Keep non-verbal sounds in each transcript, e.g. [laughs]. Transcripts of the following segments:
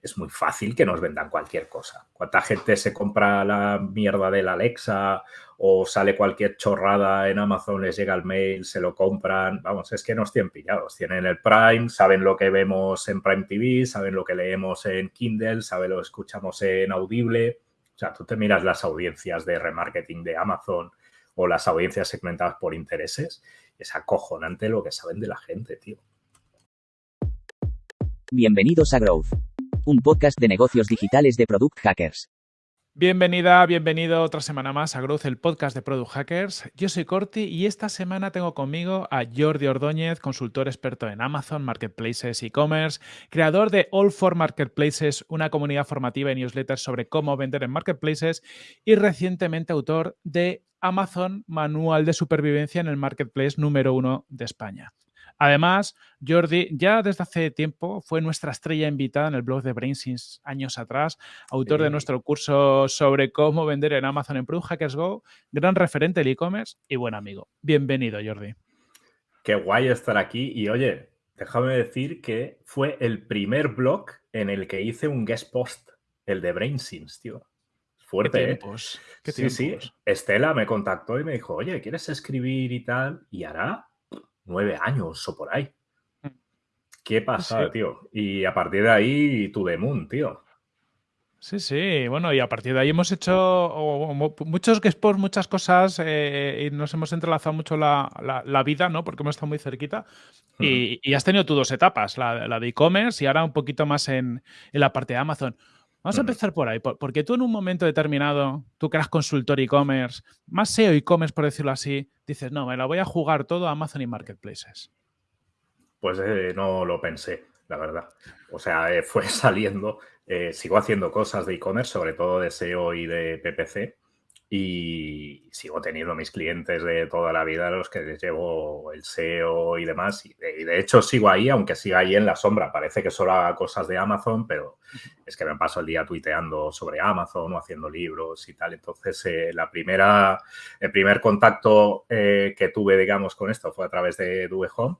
es muy fácil que nos vendan cualquier cosa. ¿Cuánta gente se compra la mierda del Alexa o sale cualquier chorrada en Amazon, les llega el mail, se lo compran? Vamos, es que nos tienen pillados. Tienen el Prime, saben lo que vemos en Prime TV, saben lo que leemos en Kindle, saben lo que escuchamos en Audible. O sea, tú te miras las audiencias de remarketing de Amazon o las audiencias segmentadas por intereses, es acojonante lo que saben de la gente, tío. Bienvenidos a Growth un podcast de negocios digitales de Product Hackers. Bienvenida, bienvenido otra semana más a Growth, el podcast de Product Hackers. Yo soy Corti y esta semana tengo conmigo a Jordi Ordóñez, consultor experto en Amazon, Marketplaces, e-commerce, creador de All for Marketplaces, una comunidad formativa y newsletters sobre cómo vender en Marketplaces y recientemente autor de Amazon Manual de Supervivencia en el Marketplace número uno de España. Además, Jordi ya desde hace tiempo fue nuestra estrella invitada en el blog de BrainSins años atrás, autor de nuestro curso sobre cómo vender en Amazon en Product Hackers Go, gran referente del e-commerce y buen amigo. Bienvenido, Jordi. Qué guay estar aquí y oye, déjame decir que fue el primer blog en el que hice un guest post, el de BrainSins, tío. Fuerte, ¿Qué ¿eh? tiempos? ¿Qué sí, sí. Estela me contactó y me dijo, oye, ¿quieres escribir y tal? Y hará nueve años o por ahí. Mm. ¿Qué pasa, Sí. tío? Y a partir de ahí, tu Moon, tío. Sí, sí, bueno, y a partir de ahí hemos hecho o- o mo- muchos posts, muchas cosas eh, y nos hemos entrelazado mucho la, la- la vida, ¿no? Porque hemos estado muy cerquita. Y, y has tenido tú dos etapas, la, la de e-commerce y ahora un poquito más en, en la parte de Amazon. Vamos a empezar por ahí, por- porque tú en un momento determinado, tú que eras consultor e-commerce, más SEO e-commerce por decirlo así, dices, no, me la voy a jugar todo a Amazon y Marketplaces. Pues eh, no lo pensé, la verdad. O sea, eh, [laughs] fue saliendo. eh, sigo haciendo cosas de e-commerce, sobre todo de SEO y de PPC. Y sigo teniendo mis clientes de toda la vida, a los que les llevo el SEO y demás. Y de, y de hecho sigo ahí, aunque siga ahí en la sombra. Parece que solo haga cosas de Amazon, pero es que me paso el día tuiteando sobre Amazon o haciendo libros y tal. Entonces, eh, la primera, el primer contacto eh, que tuve, digamos, con esto fue a través de Dube Home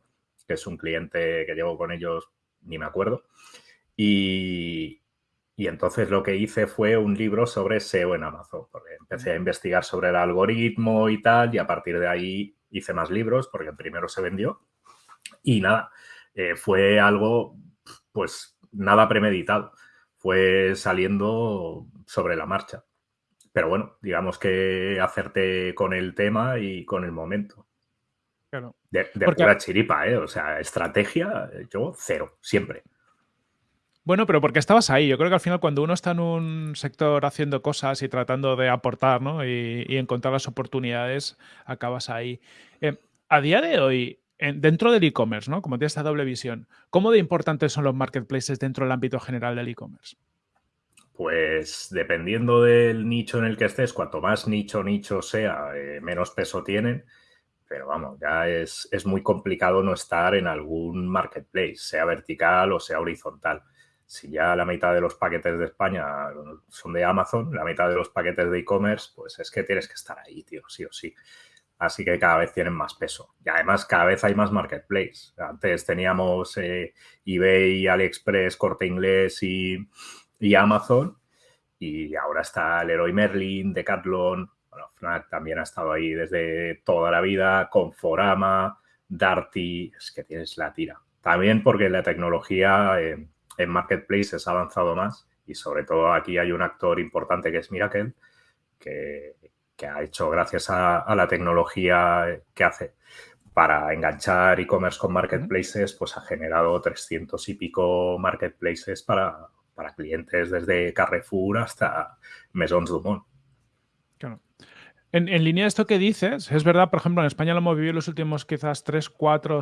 que es un cliente que llevo con ellos, ni me acuerdo. Y, y entonces lo que hice fue un libro sobre SEO en Amazon, porque empecé a investigar sobre el algoritmo y tal, y a partir de ahí hice más libros, porque el primero se vendió. Y nada, eh, fue algo, pues nada premeditado, fue saliendo sobre la marcha. Pero bueno, digamos que acerté con el tema y con el momento. Claro. De, de Porque- pura chiripa, ¿eh? O sea, estrategia, yo cero, siempre. Bueno, pero porque estabas ahí. Yo creo que al final cuando uno está en un sector haciendo cosas y tratando de aportar ¿no? y, encontrar las oportunidades, acabas ahí. Eh, a día de hoy, en- dentro del e-commerce, ¿no? como tiene esta doble visión, ¿cómo de importantes son los marketplaces dentro del ámbito general del e-commerce? Pues dependiendo del nicho en el que estés, cuanto más nicho nicho sea, eh, menos peso tienen. Pero vamos, ya es, es muy complicado no estar en algún marketplace, sea vertical o sea horizontal. Si ya la mitad de los paquetes de España son de Amazon, la mitad de los paquetes de e-commerce, pues es que tienes que estar ahí, tío, sí o sí. Así que cada vez tienen más peso. Y además cada vez hay más marketplace. Antes teníamos eh, eBay, AliExpress, Corte Inglés y, y Amazon. Y ahora está Leroy Merlin, Decathlon. Bueno, Fnac también ha estado ahí desde toda la vida. Conforama, Darty. Es que tienes la tira. También porque la tecnología eh, en marketplaces ha avanzado más. Y sobre todo aquí hay un actor importante que es Miracle, que, que ha hecho gracias a, a, la tecnología que hace para enganchar e-commerce con marketplaces, pues ha generado 300 y pico marketplaces para, para clientes desde Carrefour hasta Maisons Dumont. Claro. En, en, línea de esto que dices, es verdad, por ejemplo, en España lo hemos vivido en los últimos quizás 3, 4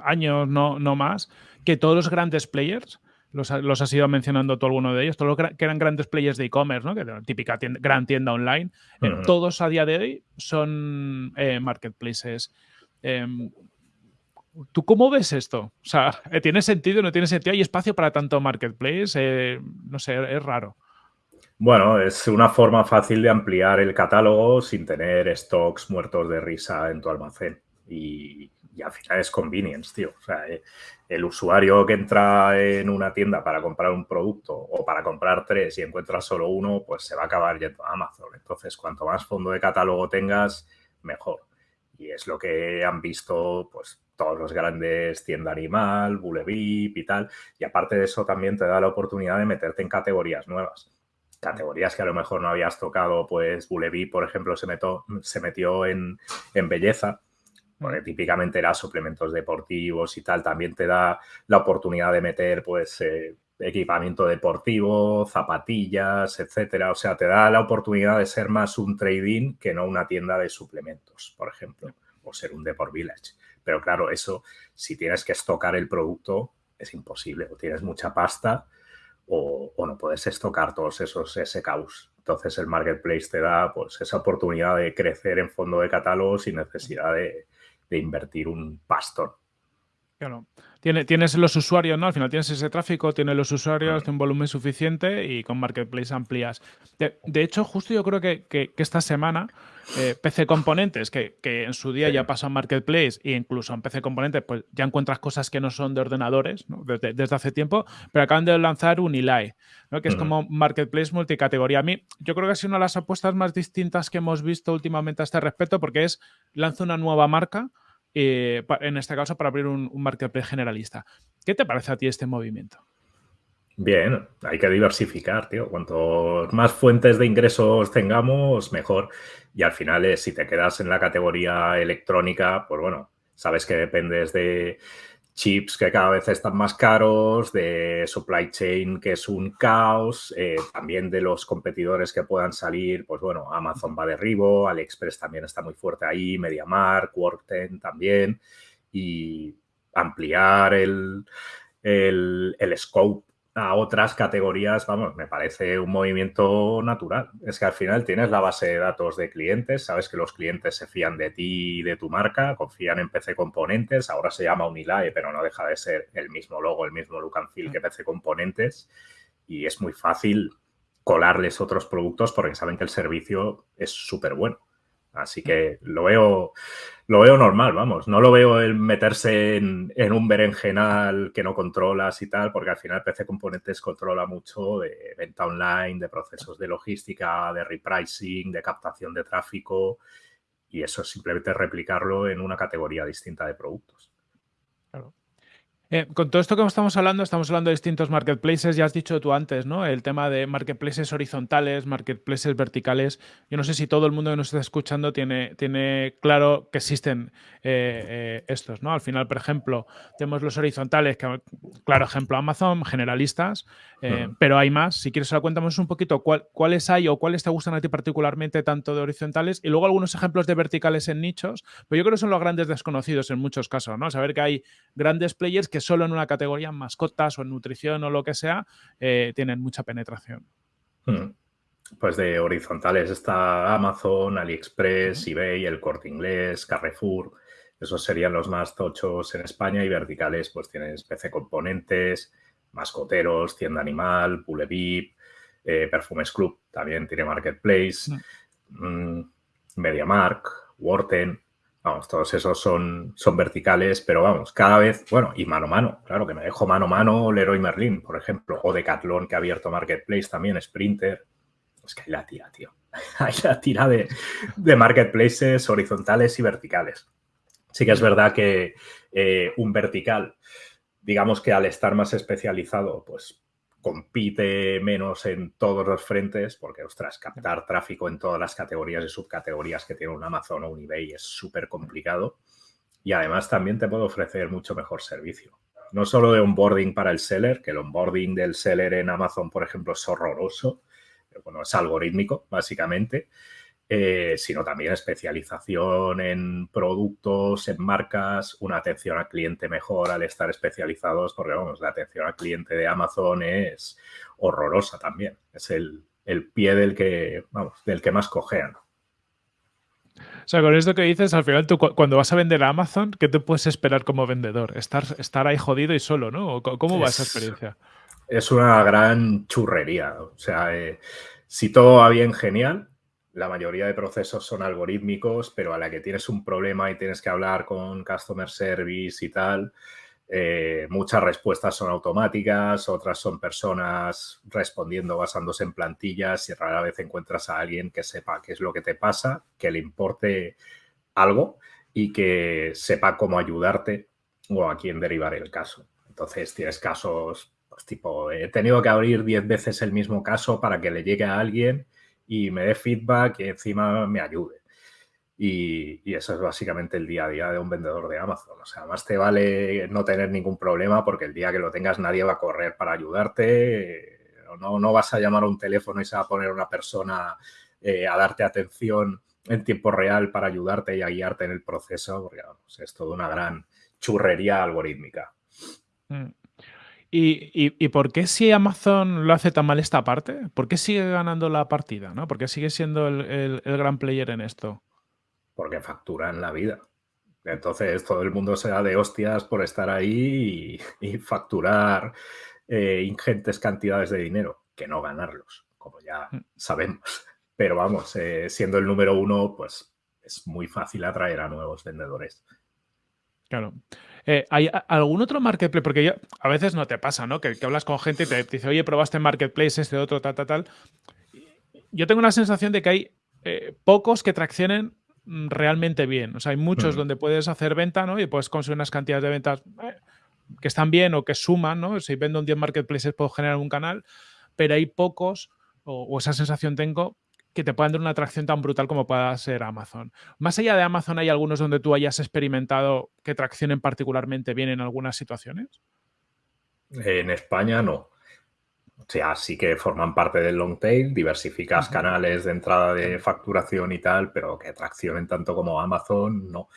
años, no, no más, que todos los grandes players, los, los, has ido mencionando tú alguno de ellos, todos los que eran grandes players de e-commerce, ¿no? que era típica tienda, gran tienda online, uh -huh. eh, todos a día de hoy son eh, marketplaces. Eh, ¿Tú cómo ves esto? O sea, [laughs] ¿tiene sentido no tiene sentido? ¿Hay espacio para tanto marketplace? Eh, no sé, es raro. Bueno, es una forma fácil de ampliar el catálogo sin tener stocks muertos de risa en tu almacén. Y y al final es convenience, tío. O sea, eh, el usuario que entra en una tienda para comprar un producto o para comprar tres y encuentra solo uno, pues se va a acabar yendo a Amazon. Entonces, cuanto más fondo de catálogo tengas, mejor. Y es lo que han visto, pues, todos los grandes tienda animal, Bulevip y tal. Y aparte de eso, también te da la oportunidad de meterte en categorías nuevas. Categorías que a lo mejor no habías tocado, pues Bulevip, por ejemplo, se, se metió en, en belleza porque típicamente era suplementos deportivos y tal, también te da la oportunidad de meter pues eh, equipamiento deportivo, zapatillas, etcétera. O sea, te da la oportunidad de ser más un trading que no una tienda de suplementos, por ejemplo, o ser un Deport Village. Pero claro, eso, si tienes que estocar el producto, es imposible. O tienes mucha pasta o, no puedes estocar todos esos SKUs. Entonces el marketplace te da pues esa oportunidad de crecer en fondo de catálogo sin necesidad de, de invertir un pastor. Claro. tienes los usuarios, ¿no? Al final tienes ese tráfico, tienes los usuarios, de un volumen suficiente y con Marketplace amplías. De, hecho, justo yo creo que, esta semana eh, PC Componentes, que, en su día ya pasó a Marketplace e incluso en PC Componentes, pues ya encuentras cosas que no son de ordenadores desde, hace tiempo, pero acaban de lanzar un ELI, que es como Marketplace multicategoría. A mí, yo creo que ha sido una de las apuestas más distintas que hemos visto últimamente a este respecto, porque es lanza una nueva marca eh, en este caso para abrir un, marketplace generalista. ¿Qué te parece a ti este movimiento? Bien, hay que diversificar, tío. Cuanto más fuentes de ingresos tengamos, mejor. Y al final, eh, si te quedas en la categoría electrónica, pues bueno, sabes que dependes de, chips que cada vez están más caros, de supply chain que es un caos, eh, también de los competidores que puedan salir, pues bueno, Amazon va de arribo, AliExpress también está muy fuerte ahí, MediaMark, Workten también, y ampliar el, el, el scope a otras categorías, vamos, me parece un movimiento natural. Es que al final tienes la base de datos de clientes, sabes que los clientes se fían de ti y de tu marca, confían en PC Componentes, ahora se llama Unilae, pero no deja de ser el mismo logo, el mismo look and feel que PC Componentes y es muy fácil colarles otros productos porque saben que el servicio es súper bueno. Así que lo veo, lo veo normal, vamos. No lo veo el meterse en, un berenjenal que no controlas y tal, porque al final PC Componentes controla mucho de venta online, de procesos de logística, de repricing, de captación de tráfico. Y eso es simplemente replicarlo en una categoría distinta de productos. Eh, con todo esto que estamos hablando, estamos hablando de distintos marketplaces. Ya has dicho tú antes, ¿no? El tema de marketplaces horizontales, marketplaces verticales. Yo no sé si todo el mundo que nos está escuchando tiene, tiene claro que existen eh, eh, estos, ¿no? Al final, por ejemplo, tenemos los horizontales, que, claro ejemplo, Amazon, generalistas, pero hay más. Si quieres, ahora cuéntanos un poquito cuáles hay o cuáles te gustan a ti particularmente, tanto de horizontales, y luego algunos ejemplos de verticales en nichos. Pero yo creo que son los grandes desconocidos en muchos casos, ¿no? Saber que hay grandes players que solo en una categoría en mascotas o en nutrición o lo que sea, eh, tienen mucha penetración. Hmm. Pues de horizontales está Amazon, AliExpress, eBay, El Corte Inglés, Carrefour. Esos serían los más tochos en España y verticales pues tienes PC Componentes, Mascoteros, Tienda Animal, Pulevip, eh, Perfumes Club, también tiene Marketplace, mm, MediaMark, Worten, Vamos, todos esos son, son verticales, pero vamos, cada vez, bueno, y mano a mano, claro que me dejo mano a mano Leroy Merlin, por ejemplo, o Decathlon que ha abierto Marketplace también, Sprinter. Es que hay la tira, tío. [laughs] Hay la tira de, de marketplaces horizontales y verticales. Sí que es verdad que eh, un vertical, digamos que al estar más especializado, pues compite menos en todos los frentes, porque, ostras, captar tráfico en todas las categorías y subcategorías que tiene un Amazon o un eBay es súper complicado. Y además también te puede ofrecer mucho mejor servicio. No solo de onboarding para el seller, que el onboarding del seller en Amazon, por ejemplo, es horroroso, bueno, es algorítmico, básicamente, eh, sino también especialización en productos, en marcas, una atención al cliente mejor al estar especializados, porque vamos, la atención al cliente de Amazon es horrorosa también. Es el, pie del que, vamos, del que más cojean. O sea, con esto que dices, al final tú cuando vas a vender a Amazon, ¿qué te puedes esperar como vendedor? Estar, estar ahí jodido y solo, ¿no? ¿Cómo va esa experiencia? Es una gran churrería. O sea, eh, si todo va bien, genial la mayoría de procesos son algorítmicos, pero a la que tienes un problema y tienes que hablar con customer service y tal, eh, muchas respuestas son automáticas, otras son personas respondiendo basándose en plantillas y rara vez encuentras a alguien que sepa qué es lo que te pasa, que le importe algo y que sepa cómo ayudarte o a quién derivar el caso. Entonces tienes casos, pues tipo, he tenido que abrir 10 veces el mismo caso para que le llegue a alguien y me dé feedback y encima me ayude. Y, eso es básicamente el día a día de un vendedor de Amazon. O sea, más te vale no tener ningún problema porque el día que lo tengas nadie va a correr para ayudarte. No, no vas a llamar a un teléfono y se va a poner una persona eh, a darte atención en tiempo real para ayudarte y a guiarte en el proceso, porque es toda una gran churrería algorítmica. Mm. ¿Y, por qué si Amazon lo hace tan mal esta parte? ¿Por qué sigue ganando la partida? ¿no? ¿Por qué sigue siendo el, gran player en esto? Porque facturan la vida. Entonces todo el mundo se da de hostias por estar ahí y, facturar eh, ingentes cantidades de dinero, que no ganarlos, como ya mm. sabemos. Pero vamos, eh, siendo el número uno, pues es muy fácil atraer a nuevos vendedores. Claro. Eh, ¿Hay algún otro marketplace? Porque a veces no te pasa, ¿no? Que, hablas con gente y te, dice, oye, probaste marketplace, este otro, tal, tal, tal. Yo tengo una sensación de que hay eh, pocos que traccionen realmente bien. O sea, hay muchos mm. donde puedes hacer venta, ¿no? Y puedes conseguir unas cantidades de ventas eh, que están bien o que suman, ¿no? Si vendo en 10 marketplaces puedo generar un canal, pero hay pocos, o esa sensación tengo, que te puedan dar una atracción tan brutal como pueda ser Amazon. Más allá de Amazon, ¿hay algunos donde tú hayas experimentado que traccionen particularmente bien en algunas situaciones? En España no. O sea, sí que forman parte del long tail, diversificas canales de entrada de facturación y tal, pero que traccionen tanto como Amazon, no.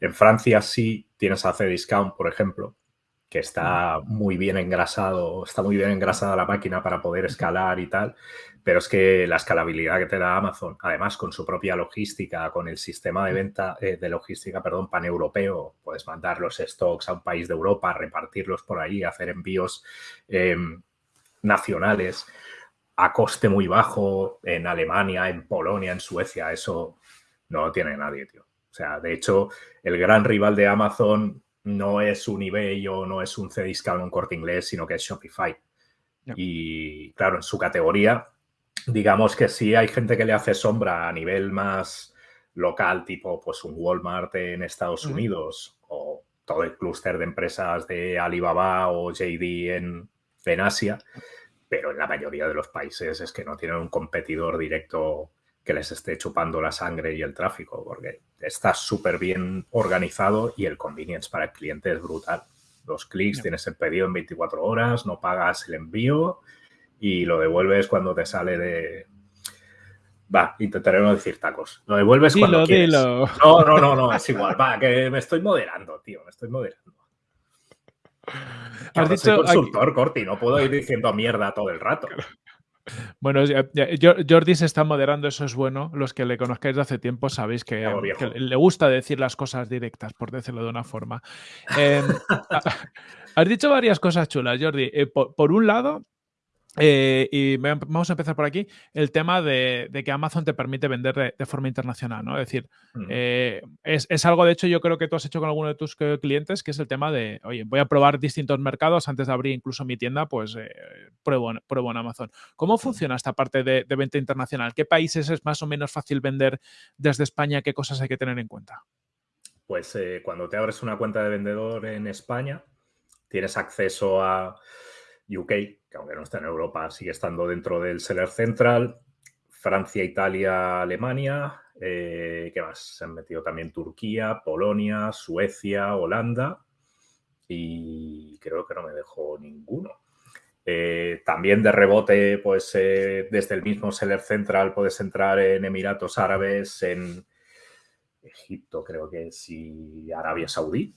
En Francia sí tienes a Cdiscount, por ejemplo, que está muy bien engrasado, está muy bien engrasada la máquina para poder escalar y tal, pero es que la escalabilidad que te da Amazon, además con su propia logística, con el sistema de venta, eh, de logística, perdón, paneuropeo, puedes mandar los stocks a un país de Europa, repartirlos por ahí, hacer envíos em, nacionales a coste muy bajo en Alemania, en Polonia, en Suecia, eso no lo tiene nadie, tío. O sea, de hecho, el gran rival de Amazon no es un eBay o no es un Cdiscount o un Corte Inglés, sino que es Shopify. Y claro, en su categoría, digamos que sí hay gente que le hace sombra a nivel más local, tipo pues un Walmart en Estados Unidos o todo el clúster de empresas de Alibaba o JD en, en Asia, pero en la mayoría de los países es que no tienen un competidor directo que les esté chupando la sangre y el tráfico, porque está súper bien organizado y el convenience para el cliente es brutal. Dos clics, tienes el pedido en 24 horas, no pagas el envío y lo devuelves cuando te sale de... Va, intentaré no decir tacos. Lo devuelves cuando quieres. No, no, no, no, es igual. Va, que me estoy moderando, tío, me estoy moderando. Has dicho, soy consultor, Corti, no puedo ir diciendo mierda todo el rato. Bueno, Jordi se está moderando, eso es bueno. Los que le conozcáis de hace tiempo sabéis que, le gusta decir las cosas directas, por decirlo de una forma. Em, [laughs] has dicho varias cosas chulas, Jordi. Eh, por, un lado, eh, y vamos a empezar por aquí, el tema de, que Amazon te permite vender de, forma internacional, ¿no? Es decir, mm. eh, es, algo, de hecho, yo creo que tú has hecho con alguno de tus clientes, que es el tema de, oye, voy a probar distintos mercados antes de abrir incluso mi tienda, pues eh, pruebo, en Amazon. ¿Cómo funciona esta parte de, de, venta internacional? ¿Qué países es más o menos fácil vender desde España? ¿Qué cosas hay que tener en cuenta? Pues cuando te abres una cuenta de vendedor en España, tienes acceso a UK, que aunque no está en Europa, sigue estando dentro del Seller Central, Francia, Italia, Alemania, eh, ¿qué más? Se han metido también Turquía, Polonia, Suecia, Holanda y creo que no me dejó ninguno. Eh, también de rebote, pues eh, desde el mismo Seller Central puedes entrar en Emiratos Árabes, en Egipto creo que es y Arabia Saudí.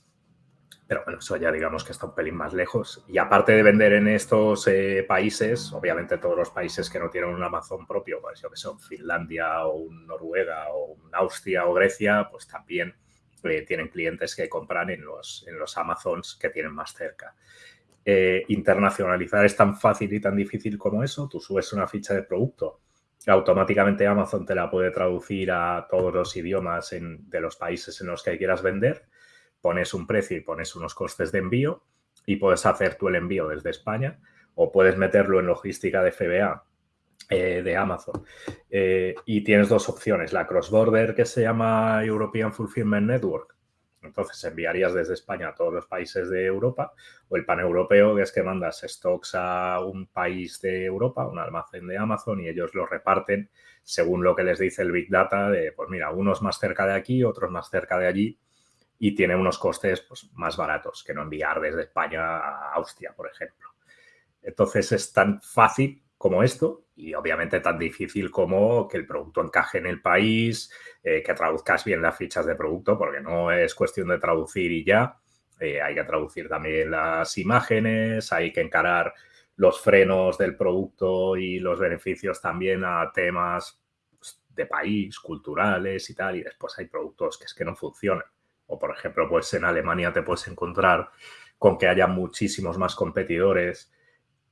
Pero bueno, eso ya digamos que está un pelín más lejos. Y aparte de vender en estos eh, países, obviamente todos los países que no tienen un Amazon propio, pues yo que son Finlandia o un Noruega o un Austria o Grecia, pues también eh, tienen clientes que compran en los, en los Amazons que tienen más cerca. Eh, internacionalizar es tan fácil y tan difícil como eso. Tú subes una ficha de producto automáticamente Amazon te la puede traducir a todos los idiomas de los países en los que quieras vender, pones un precio y pones unos costes de envío y puedes hacer tú el envío desde España o puedes meterlo en logística de FBA eh, de Amazon. Eh, y tienes dos opciones, la cross-border que se llama European Fulfillment Network, entonces enviarías desde España a todos los países de Europa o el paneuropeo, que es que mandas stocks a un país de Europa, un almacén de Amazon y ellos lo reparten según lo que les dice el Big Data de, pues mira, unos más cerca de aquí, otros más cerca de allí y tiene unos costes pues, más baratos que no enviar desde España a Austria, por ejemplo. Entonces es tan fácil como esto y obviamente tan difícil como que el producto encaje en el país, eh, que traduzcas bien las fichas de producto, porque no es cuestión de traducir y ya, eh, hay que traducir también las imágenes, hay que encarar los frenos del producto y los beneficios también a temas pues, de país, culturales y tal, y después hay productos que es que no funcionan. O por ejemplo, pues en Alemania te puedes encontrar con que haya muchísimos más competidores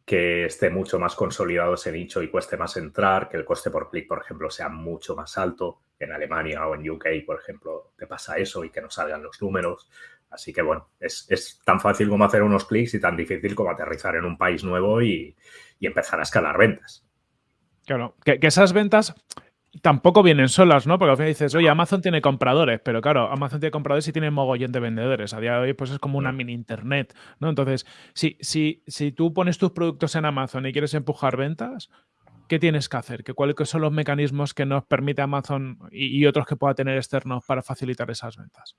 que esté mucho más consolidado ese nicho y cueste más entrar, que el coste por clic, por ejemplo, sea mucho más alto. En Alemania o en UK, por ejemplo, te pasa eso y que no salgan los números. Así que, bueno, es, tan fácil como hacer unos clics y tan difícil como aterrizar en un país nuevo y, empezar a escalar ventas. Claro, que, esas ventas tampoco vienen solas, ¿no? Porque al final dices, oye, Amazon tiene compradores, pero claro, Amazon tiene compradores y tiene mogollón de vendedores. A día de hoy, pues es como una mini internet, ¿no? Entonces, si, si, si tú pones tus productos en Amazon y quieres empujar ventas, ¿qué tienes que hacer? ¿Qué, ¿Cuáles son los mecanismos que nos permite Amazon y, otros que pueda tener externos para facilitar esas ventas?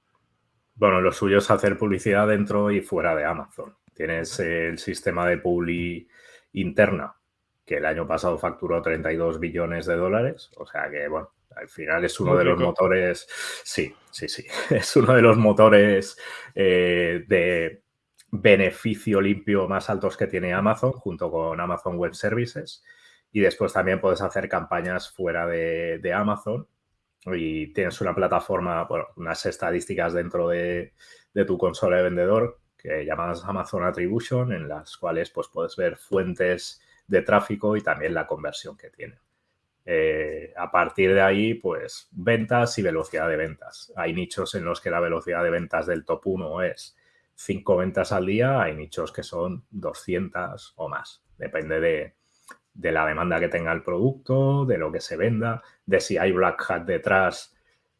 Bueno, lo suyo es hacer publicidad dentro y fuera de Amazon. Tienes el sistema de publi interna, que el año pasado facturó 32 billones de dólares. O sea que, bueno, al final es uno de los motores, sí, sí, sí, [laughs] es uno de los motores eh, de beneficio limpio más altos que tiene Amazon junto con Amazon Web Services. Y después también puedes hacer campañas fuera de, Amazon y tienes una plataforma, bueno, unas estadísticas dentro de, de tu consola de vendedor que llamas Amazon Attribution, en las cuales pues, puedes ver fuentes de tráfico y también la conversión que tiene. Eh, a partir de ahí, pues ventas y velocidad de ventas. Hay nichos en los que la velocidad de ventas del top 1 es 5 ventas al día, hay nichos que son 200 o más. Depende de, de la demanda que tenga el producto, de lo que se venda, de si hay Black Hat detrás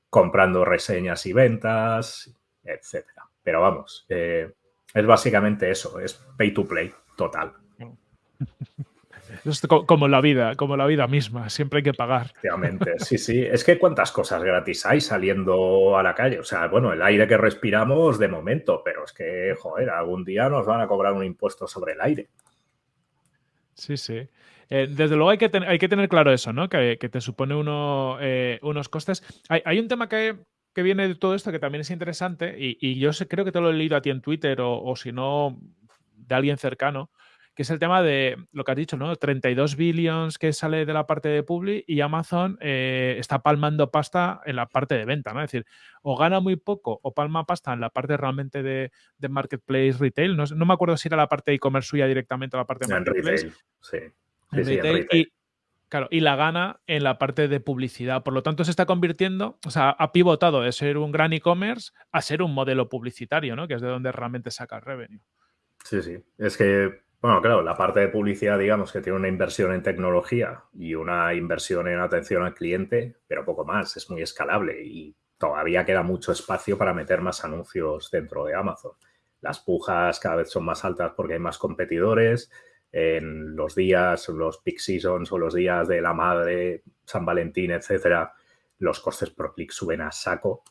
comprando reseñas y ventas, etcétera. Pero vamos, eh, es básicamente eso, es pay to play total. [laughs] [laughs] Es como la vida, como la vida misma, siempre hay que pagar. Efectivamente, sí, sí. Es que cuántas cosas gratis hay saliendo a la calle. O sea, bueno, el aire que respiramos de momento, pero es que, joder, algún día nos van a cobrar un impuesto sobre el aire. Sí, sí. Eh, desde luego hay que, hay que tener claro eso, ¿no? Que, te supone uno, eh, unos costes. Hay, un tema que, viene de todo esto que también es interesante y, yo sé, creo que te lo he leído a ti en Twitter o, o si no, de alguien cercano, que es el tema de lo que has dicho, ¿no? 32 billions que sale de la parte de Publi y Amazon eh, está palmando pasta en la parte de venta, ¿no? Es decir, o gana muy poco o palma pasta en la parte realmente de, marketplace retail. No, me acuerdo si era la parte de e-commerce suya directamente o la parte de marketplace. sí. Y, claro, y la gana en la parte de publicidad. Por lo tanto, se está convirtiendo, o sea, ha pivotado de ser un gran e-commerce a ser un modelo publicitario, ¿no? Que es de donde realmente saca el revenue. Sí, sí. Es que bueno, claro, la parte de publicidad, digamos que tiene una inversión en tecnología y una inversión en atención al cliente, pero poco más, es muy escalable y todavía queda mucho espacio para meter más anuncios dentro de Amazon. Las pujas cada vez son más altas porque hay más competidores. En los días, los peak seasons o los días de la madre, San Valentín, etcétera, los costes por clic suben a saco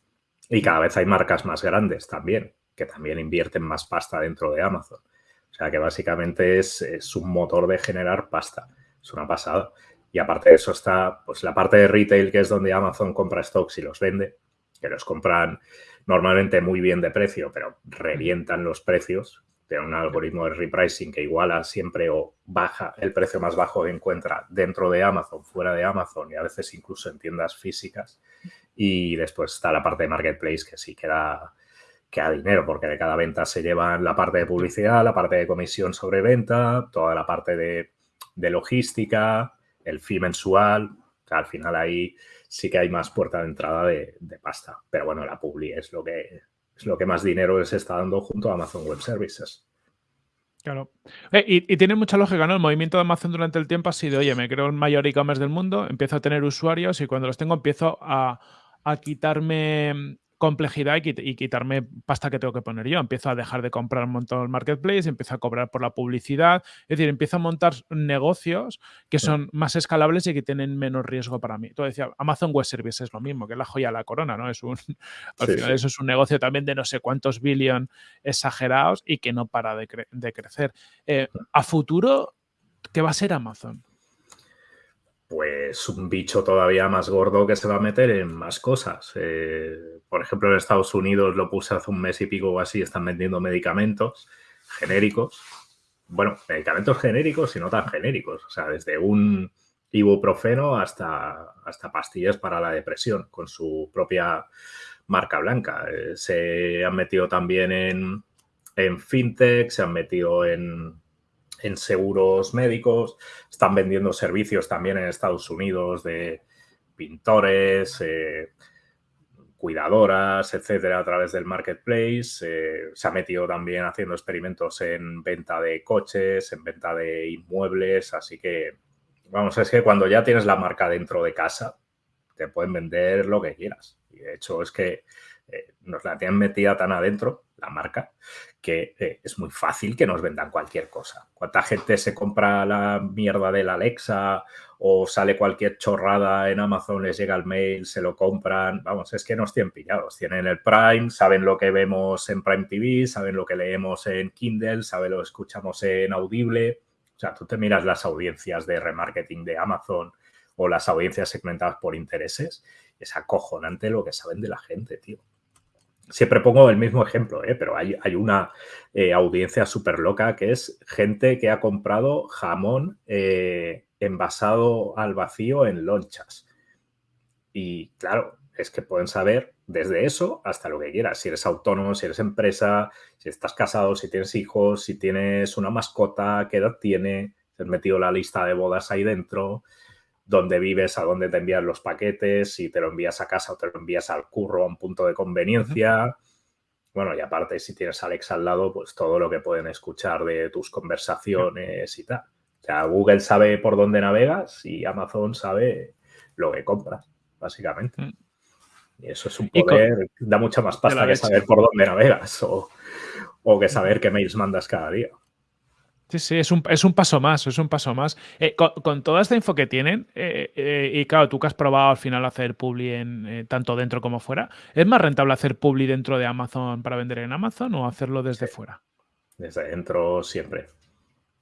y cada vez hay marcas más grandes también, que también invierten más pasta dentro de Amazon. O sea que básicamente es, un motor de generar pasta. Es una pasada. Y aparte de eso está pues la parte de retail, que es donde Amazon compra stocks y los vende, que los compran normalmente muy bien de precio, pero revientan los precios. Tiene un algoritmo de repricing que iguala siempre o baja el precio más bajo que encuentra dentro de Amazon, fuera de Amazon y a veces incluso en tiendas físicas. Y después está la parte de marketplace que sí queda que a dinero, porque de cada venta se llevan la parte de publicidad, la parte de comisión sobre venta, toda la parte de, logística, el fee mensual, al final ahí sí que hay más puerta de entrada de, pasta. Pero bueno, la Publi es lo que es lo que más dinero les está dando junto a Amazon Web Services. Claro. Eh, y, tiene mucha lógica, ¿no? El movimiento de Amazon durante el tiempo ha sido, oye, me creo el mayor e-commerce del mundo, empiezo a tener usuarios y cuando los tengo empiezo a, a quitarme complejidad y, quitarme pasta que tengo que poner yo. Empiezo a dejar de comprar un montón el marketplace, empiezo a cobrar por la publicidad, es decir, empiezo a montar negocios que son más escalables y que tienen menos riesgo para mí. Tú decías, Amazon Web Services es lo mismo, que es la joya de la corona, ¿no? Es un, [laughs] al final eso es un negocio también de no sé cuántos billion exagerados y que no para de, crecer. Eh, a futuro, ¿qué va a ser Amazon? Pues un bicho todavía más gordo que se va a meter en más cosas. Eh, por ejemplo, en Estados Unidos lo puse hace un mes y pico o así, están vendiendo medicamentos genéricos. Bueno, medicamentos genéricos y no tan genéricos. O sea, desde un ibuprofeno hasta, hasta pastillas para la depresión con su propia marca blanca. Eh, se han metido también en, en fintech, se han metido en en seguros médicos, están vendiendo servicios también en Estados Unidos de pintores, eh, cuidadoras, etcétera, a través del marketplace. Eh, se ha metido también haciendo experimentos en venta de coches, en venta de inmuebles, así que, vamos, es que cuando ya tienes la marca dentro de casa, te pueden vender lo que quieras. Y de hecho es que eh, nos la tienen metida tan adentro, la marca, que eh, es muy fácil que nos vendan cualquier cosa. ¿Cuánta gente se compra la mierda del Alexa o sale cualquier chorrada en Amazon, les llega el mail, se lo compran? Vamos, es que nos tienen pillados. Tienen el Prime, saben lo que vemos en Prime TV, saben lo que leemos en Kindle, saben lo que escuchamos en Audible. O sea, tú te miras las audiencias de remarketing de Amazon o las audiencias segmentadas por intereses, es acojonante lo que saben de la gente, tío. Siempre pongo el mismo ejemplo, ¿eh? pero hay, una eh, audiencia súper loca que es gente que ha comprado jamón eh, envasado al vacío en lonchas. Y claro, es que pueden saber desde eso hasta lo que quieras. Si eres autónomo, si eres empresa, si estás casado, si tienes hijos, si tienes una mascota, qué edad tiene, si has metido la lista de bodas ahí dentro dónde vives, a dónde te envían los paquetes, si te lo envías a casa o te lo envías al curro a un punto de conveniencia. Bueno, y aparte, si tienes a Alex al lado, pues todo lo que pueden escuchar de tus conversaciones y tal. O sea, Google sabe por dónde navegas y Amazon sabe lo que compras, básicamente. Mm. Y eso es un poder, da mucha más pasta que saber por dónde navegas o, o que saber qué mails mandas cada día. Sí, sí, es un, es un paso más, es un paso más. Eh, con, toda esta info que tienen, eh, eh, y claro, tú que has probado al final hacer publi en, tanto dentro como fuera, ¿es más rentable hacer publi dentro de Amazon para vender en Amazon o hacerlo desde fuera? Desde dentro siempre.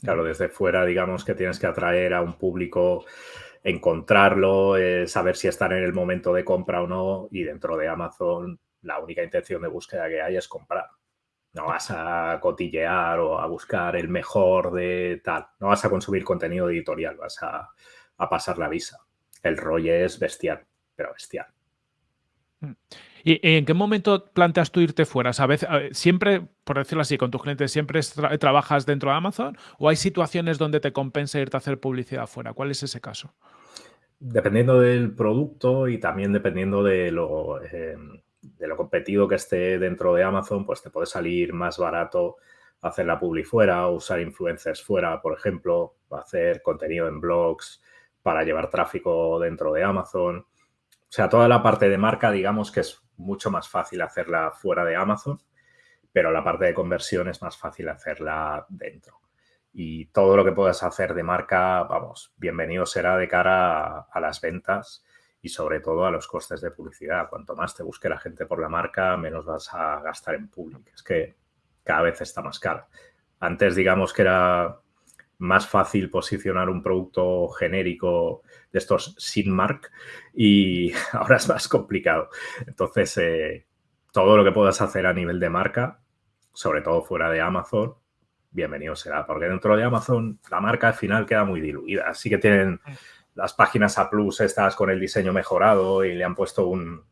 Claro, desde fuera, digamos que tienes que atraer a un público, encontrarlo, saber si están en el momento de compra o no, y dentro de Amazon la única intención de búsqueda que hay es comprar. No vas a cotillear o a buscar el mejor de tal. No vas a consumir contenido editorial, vas a, pasar la visa. El rollo es bestial, pero bestial. Mm. ¿Y en qué momento planteas tú irte fuera? ¿Sabes? ¿Siempre, por decirlo así, con tus clientes, siempre trabajas dentro de Amazon o hay situaciones donde te compensa irte a hacer publicidad fuera? ¿Cuál es ese caso? Dependiendo del producto y también dependiendo de lo, em, de lo competido que esté dentro de Amazon, pues te puede salir más barato hacer la publi fuera, usar influencers fuera, por ejemplo, hacer contenido en blogs para llevar tráfico dentro de Amazon. O sea, toda la parte de marca, digamos que es mucho más fácil hacerla fuera de Amazon, pero la parte de conversión es más fácil hacerla dentro. Y todo lo que puedas hacer de marca, vamos, bienvenido será de cara a, a las ventas y sobre todo a los costes de publicidad. Cuanto más te busque la gente por la marca, menos vas a gastar en público. Es que cada vez está más caro. Antes, digamos que era más fácil posicionar un producto genérico de estos sin mark y [laughs] ahora es más complicado. Entonces, eh, todo lo que puedas hacer a nivel de marca, sobre todo fuera de Amazon, bienvenido será, porque dentro de Amazon la marca al final queda muy diluida. Así que tienen las páginas A Plus estas con el diseño mejorado y le han puesto un,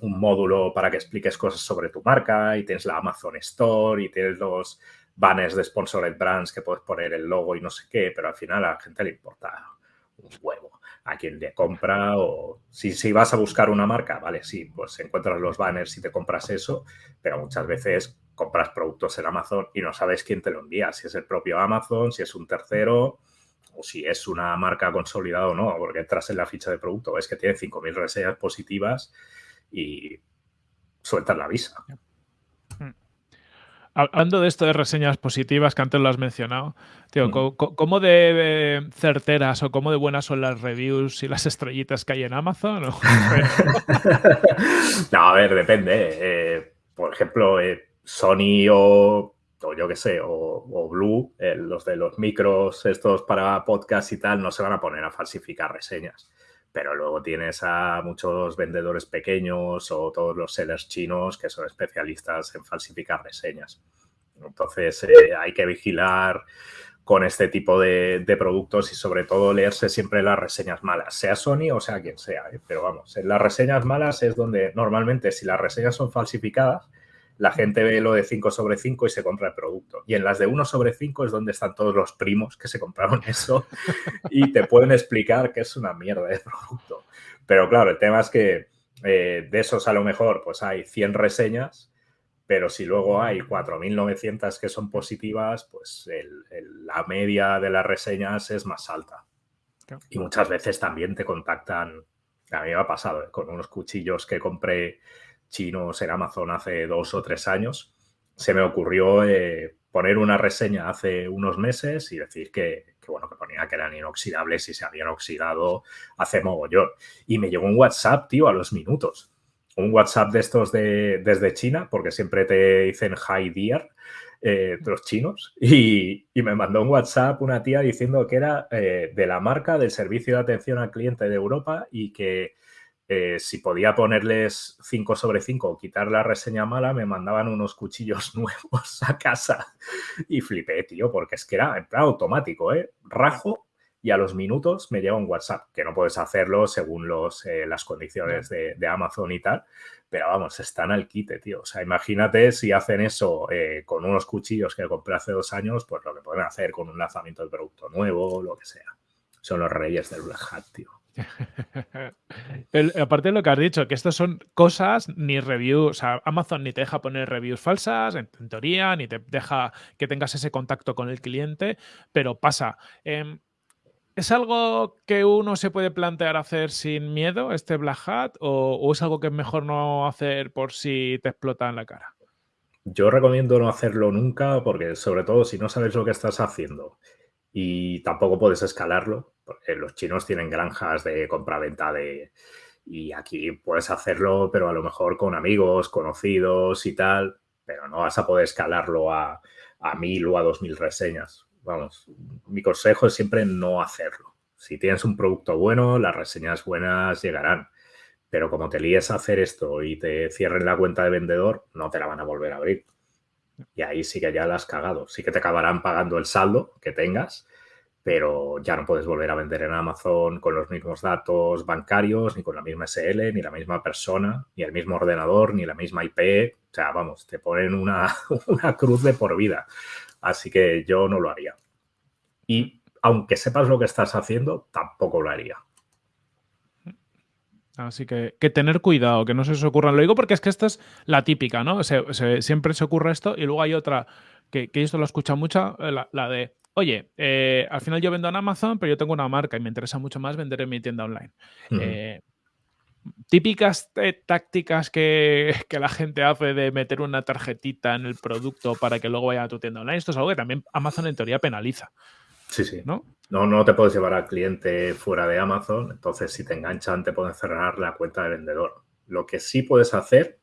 módulo para que expliques cosas sobre tu marca y tienes la Amazon Store y tienes los banners de Sponsored Brands que puedes poner el logo y no sé qué, pero al final a la gente le importa un huevo. A quien le compra o si, si vas a buscar una marca, vale, sí, pues encuentras los banners y te compras eso, pero muchas veces compras productos en Amazon y no sabes quién te lo envía, si es el propio Amazon, si es un tercero o si es una marca consolidada o no, porque entras en la ficha de producto, ves que tiene 5.000 reseñas positivas y sueltas la visa. Hablando de esto de reseñas positivas, que antes lo has mencionado, tío, ¿cómo de certeras o cómo de buenas son las reviews y las estrellitas que hay en Amazon? [laughs] no, a ver, depende. Eh, por ejemplo, eh, Sony o, yo qué sé, o, Blue, eh, los de los micros estos para podcast y tal, no se van a poner a falsificar reseñas pero luego tienes a muchos vendedores pequeños o todos los sellers chinos que son especialistas en falsificar reseñas. Entonces eh, hay que vigilar con este tipo de, productos y sobre todo leerse siempre las reseñas malas, sea Sony o sea quien sea. ¿eh? Pero vamos, en las reseñas malas es donde normalmente si las reseñas son falsificadas, la gente ve lo de 5 sobre 5 y se compra el producto. Y en las de 1 sobre 5 es donde están todos los primos que se compraron [laughs] eso y te pueden explicar que es una mierda de producto. Pero claro, el tema es que eh, de esos a lo mejor pues hay 100 reseñas, pero si luego hay 4.900 que son positivas, pues la media de las reseñas es más alta. Y muchas veces también te contactan, a mí me ha pasado, ¿eh? con unos cuchillos que compré chinos en Amazon hace dos o tres años, se me ocurrió eh, poner una reseña hace unos meses y decir que, bueno, que ponía que eran inoxidables y se habían oxidado hace mogollón. Y me llegó un WhatsApp, tío, a los minutos. Un WhatsApp de estos de, desde China, porque siempre te dicen hi dear, eh, los chinos, y, me mandó un WhatsApp una tía diciendo que era eh, de la marca del servicio de atención al cliente de Europa y que eh, si podía ponerles 5 sobre 5 o quitar la reseña mala, me mandaban unos cuchillos [laughs] nuevos a casa. Y flipé, tío, porque es que era en plan automático, ¿eh? Rajo y a los minutos me llega un WhatsApp, que no puedes hacerlo según los, eh, las condiciones de, Amazon y tal, pero vamos, están al quite, tío. O sea, imagínate si hacen eso eh, con unos cuchillos que compré hace dos años, pues lo que pueden hacer con un lanzamiento de producto nuevo, lo que sea. Son los reyes del Black Hat, tío. [laughs] aparte de lo que has dicho, que estas son cosas ni reviews, o sea, Amazon ni te deja poner reviews falsas, en, teoría, ni te deja que tengas ese contacto con el cliente, pero pasa. Em, ¿Es algo que uno se puede plantear hacer sin miedo, este Black Hat, o, es algo que es mejor no hacer por si te explota en la cara? Yo recomiendo no hacerlo nunca porque sobre todo si no sabes lo que estás haciendo y tampoco puedes escalarlo, los chinos tienen granjas de compra-venta de... Y aquí puedes hacerlo, pero a lo mejor con amigos, conocidos y tal, pero no vas a poder escalarlo a, a mil o a dos mil reseñas. Vamos, mi consejo es siempre no hacerlo. Si tienes un producto bueno, las reseñas buenas llegarán. Pero como te líes a hacer esto y te cierren la cuenta de vendedor, no te la van a volver a abrir. Y ahí sí que ya la has cagado. Sí que te acabarán pagando el saldo que tengas, pero ya no puedes volver a vender en Amazon con los mismos datos bancarios, ni con la misma SL, ni la misma persona, ni el mismo ordenador, ni la misma IP. O sea, vamos, te ponen una, [laughs] una cruz de por vida. Así que yo no lo haría. Y aunque sepas lo que estás haciendo, tampoco lo haría. Así que, que tener cuidado, que no se os ocurra. Lo digo porque es que esta es la típica, ¿no? siempre se ocurre esto y luego hay otra que, que esto lo he escuchado mucho, eh, la, de, oye, eh, al final yo vendo en Amazon, pero yo tengo una marca y me interesa mucho más vender en mi tienda online. Eh, típicas tácticas que, que, la gente hace de meter una tarjetita en el producto para que luego vaya a tu tienda online. Esto es algo que también Amazon en teoría penaliza. Sí, sí. ¿No? No, no te puedes llevar al cliente fuera de Amazon, entonces si te enganchan te pueden cerrar la cuenta de vendedor. Lo que sí puedes hacer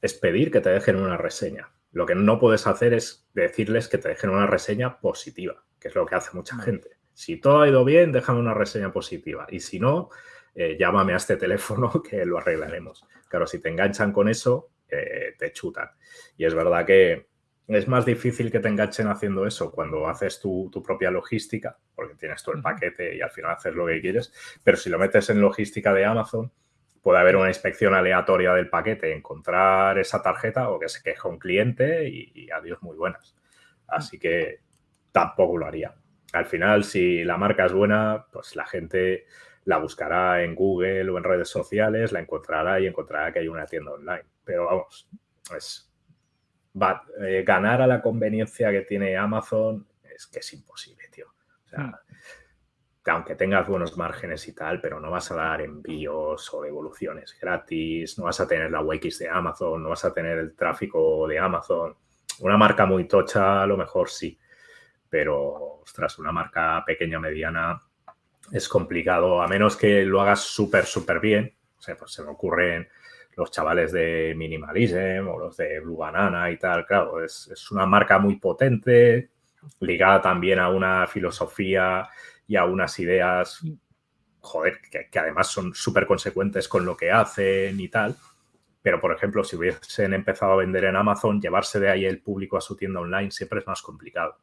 es pedir que te dejen una reseña. Lo que no puedes hacer es decirles que te dejen una reseña positiva, que es lo que hace mucha gente. Si todo ha ido bien, déjame una reseña positiva. Y si no, eh, llámame a este teléfono [laughs] que lo arreglaremos. Claro, si te enganchan con eso, eh, te chutan. Y es verdad que es más difícil que te enganchen haciendo eso cuando haces tu, propia logística, porque tienes todo el paquete y al final haces lo que quieres, pero si lo metes en logística de Amazon, puede haber una inspección aleatoria del paquete, encontrar esa tarjeta o que se queje un cliente y, adiós muy buenas. Así que tampoco lo haría. al final, si la marca es buena, pues la gente la buscará en Google o en redes sociales, la encontrará y encontrará que hay una tienda online. Pero vamos, es, va, eh, ganar a la conveniencia que tiene Amazon es que es imposible, tío. O sea, hmm. aunque tengas buenos márgenes y tal, pero no vas a dar envíos o devoluciones gratis, no vas a tener la UX de Amazon, no vas a tener el tráfico de Amazon. Una marca muy tocha, a lo mejor sí, pero, ostras, una marca pequeña, mediana, es complicado, a menos que lo hagas súper, súper bien. O sea, pues se me ocurren los chavales de Minimalism o los de Blue Banana y tal. Claro, es, una marca muy potente, ligada también a una filosofía y a unas ideas, joder, que, además son súper consecuentes con lo que hacen y tal. Pero, por ejemplo, si hubiesen empezado a vender en Amazon, llevarse de ahí el público a su tienda online siempre es más complicado.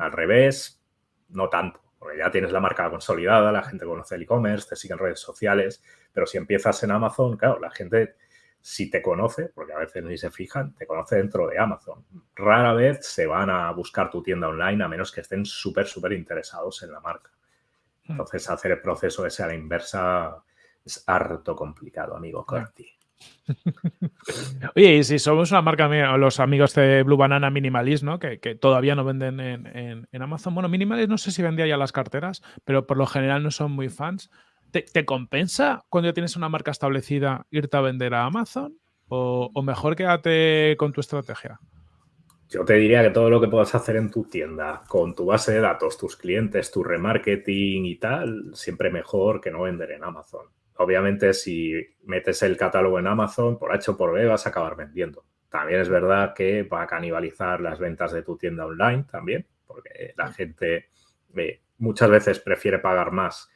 Al revés, no tanto porque ya tienes la marca consolidada, la gente conoce el e-commerce, te siguen redes sociales, pero si empiezas en Amazon, claro, la gente si te conoce, porque a veces ni se fijan, te conoce dentro de Amazon. Rara vez se van a buscar tu tienda online a menos que estén súper, súper interesados en la marca. Hmm. Entonces, hacer el proceso ese a la inversa es harto complicado, amigo Corti. Oye, y si somos una marca, los amigos de Blue Banana Minimalist, ¿no? Que, todavía no venden en, Amazon. Bueno, Minimalist no sé si vendía ya las carteras, pero por lo general no son muy fans. ¿Te, compensa cuando ya tienes una marca establecida irte a vender a Amazon? ¿O, o mejor quédate con tu estrategia? Yo te diría que todo lo que puedas hacer en tu tienda, con tu base de datos, tus clientes, tu remarketing y tal, siempre mejor que no vender en Amazon obviamente si metes el catálogo en Amazon, por H o por B vas a acabar vendiendo. También es verdad que va a canibalizar las ventas de tu tienda online también, porque la gente eh, muchas veces prefiere pagar más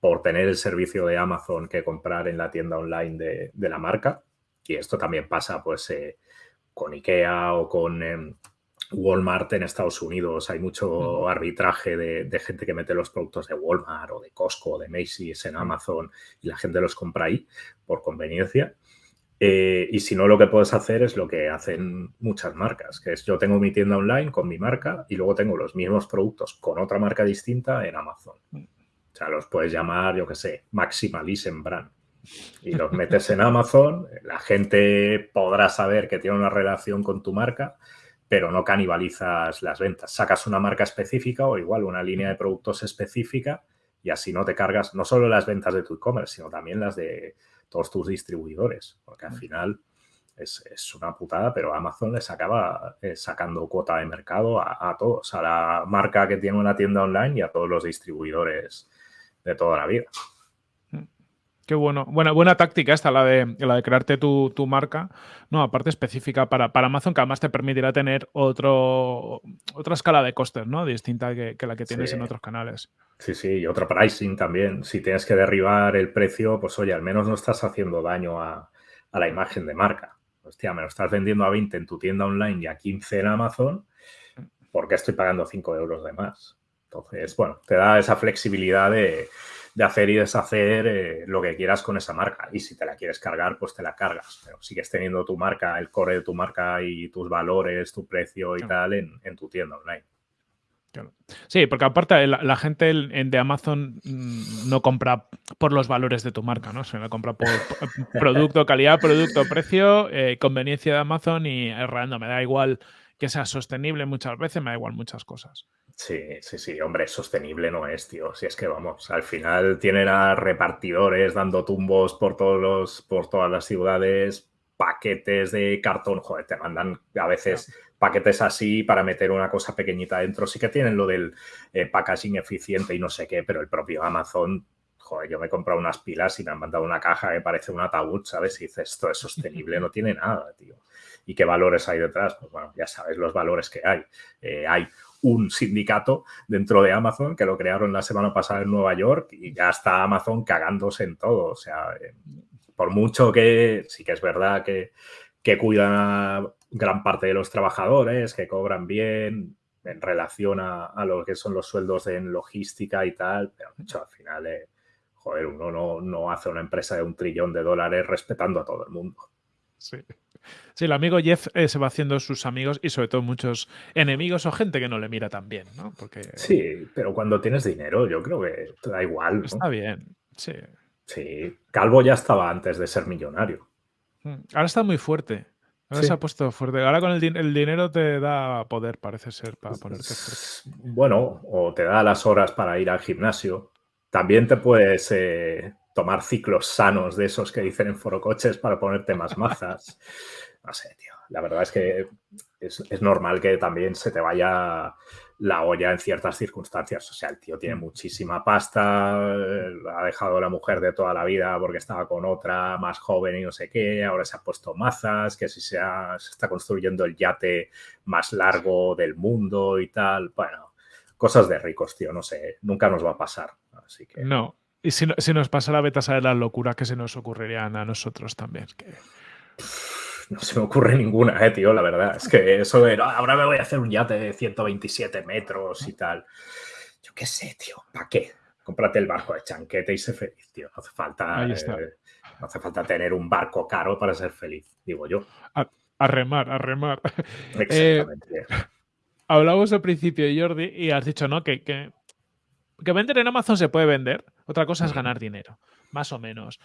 por tener el servicio de Amazon que comprar en la tienda online de, la marca. Y esto también pasa pues eh, con IKEA o con em, Walmart en Estados Unidos hay mucho arbitraje de, gente que mete los productos de Walmart o de Costco o de Macy's en Amazon y la gente los compra ahí por conveniencia. Eh, y si no, lo que puedes hacer es lo que hacen muchas marcas, que es yo tengo mi tienda online con mi marca y luego tengo los mismos productos con otra marca distinta en Amazon. O sea, los puedes llamar, yo qué sé, Maximalism Brand. Y los metes en Amazon, la gente podrá saber que tiene una relación con tu marca pero no canibalizas las ventas. Sacas una marca específica o igual una línea de productos específica y así no te cargas no solo las ventas de tu e-commerce, sino también las de todos tus distribuidores, porque al final es, una putada, pero Amazon les acaba eh, sacando cuota de mercado a, a, todos, a la marca que tiene una tienda online y a todos los distribuidores de toda la vida. Qué bueno. Buena, buena táctica esta, la de, la de crearte tu, marca, no, aparte específica para, para, Amazon, que además te permitirá tener otro, otra escala de costes, ¿no? Distinta que, la que tienes en otros canales. Sí, sí, y otro pricing también. Si tienes que derribar el precio, pues oye, al menos no estás haciendo daño a, la imagen de marca. Hostia, me lo estás vendiendo a 20 en tu tienda online y a 15 en Amazon, ¿por qué estoy pagando 5 euros de más? Entonces, bueno, te da esa flexibilidad de de hacer y deshacer eh, lo que quieras con esa marca. Y si te la quieres cargar, pues te la cargas. Pero sigues teniendo tu marca, el core de tu marca y tus valores, tu precio y tal en, tu tienda online. Sí, porque aparte la, gente de Amazon mm, no compra por los valores de tu marca, ¿no? Se la compra por, [laughs] producto, calidad, producto, precio, eh, conveniencia de Amazon y errando. Me da igual que sea sostenible muchas veces, me da igual muchas cosas. Sí, sí, sí, hombre, sostenible no es, tío. Si es que vamos, al final tienen a repartidores dando tumbos por todos los, por todas las ciudades, paquetes de cartón, joder, te mandan a veces paquetes así para meter una cosa pequeñita dentro. Sí que tienen lo del eh, packaging eficiente y no sé qué, pero el propio Amazon, joder, yo me he comprado unas pilas y me han mandado una caja que parece un ataúd, ¿sabes? Y dices, esto es sostenible, no [laughs] tiene nada, tío. ¿Y qué valores hay detrás? Pues bueno, ya sabes los valores que hay. Eh, hay un sindicato dentro de Amazon que lo crearon la semana pasada en Nueva York y ya está Amazon cagándose en todo. O sea, eh, por mucho que sí que es verdad que, que cuidan a gran parte de los trabajadores, que cobran bien en relación a, lo que son los sueldos en logística y tal, pero hecho, al final, eh, joder, uno no, no hace una empresa de un trillón de dólares respetando a todo el mundo. Sí. Sí, el amigo Jeff eh, se va haciendo sus amigos y sobre todo muchos enemigos o gente que no le mira tan bien, ¿no? Porque Sí, pero cuando tienes dinero, yo creo que te da igual. ¿no? está bien, sí. Sí, Calvo ya estaba antes de ser millonario. Mm, Ahora está muy fuerte. Ahora Sí. se ha puesto fuerte. Ahora con el, din- el dinero te da poder, parece ser, para ponerte fuerte. Bueno, o te da las horas para ir al gimnasio. También te puedes eh, tomar ciclos sanos de esos que dicen en forocoches para ponerte más [laughs] mazas. No sé, tío. La verdad es que es, es normal que también se te vaya la olla en ciertas circunstancias. O sea, el tío tiene muchísima pasta, eh, ha dejado a la mujer de toda la vida porque estaba con otra más joven y no sé qué, ahora se ha puesto mazas, que si se, ha- se está construyendo el yate más largo del mundo y tal. Bueno, cosas de ricos, tío, no sé, nunca nos va a pasar. Así que No. Y si, no- si nos pasa la beta, saber las locuras que se nos ocurrirían a nosotros también. que- no se me ocurre ninguna, eh, tío, la verdad. Es que eso de, "No, ahora me voy a hacer un yate de 127 metros y tal. Yo qué sé, tío, ¿para qué? Cómprate el barco de chanquete y sé feliz, tío. No hace falta, Ahí está. eh, no hace falta tener un barco caro para ser feliz, digo yo. A remar, a remar. [laughs] Exactamente. Hablamos al principio, Jordi, y has dicho, ¿no? Que, que, que vender en Amazon se puede vender. Otra cosa es ganar dinero, más o menos.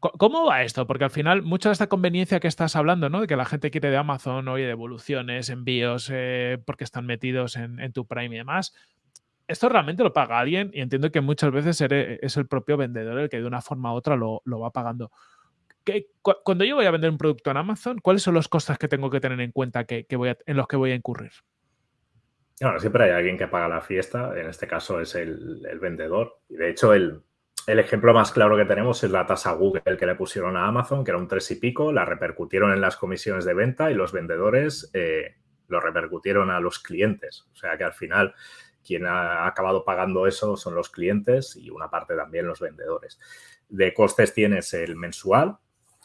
¿Cómo va esto? Porque al final, mucha de esta conveniencia que estás hablando, ¿no? De que la gente quiere de Amazon, oye, devoluciones, envíos, eh, porque están metidos en, en tu Prime y demás. Esto realmente lo paga alguien y entiendo que muchas veces es el propio vendedor el que de una forma u otra lo, lo va pagando. ¿Qué- cu- cuando yo voy a vender un producto en Amazon, ¿cuáles son los costes que tengo que tener en cuenta que, que voy a- en los que voy a incurrir? Siempre hay alguien que paga la fiesta, en este caso es el, el vendedor. Y de hecho, el, el ejemplo más claro que tenemos es la tasa Google que le pusieron a Amazon, que era un tres y pico, la repercutieron en las comisiones de venta y los vendedores eh, lo repercutieron a los clientes. O sea que al final quien ha acabado pagando eso son los clientes y una parte también los vendedores. De costes tienes el mensual,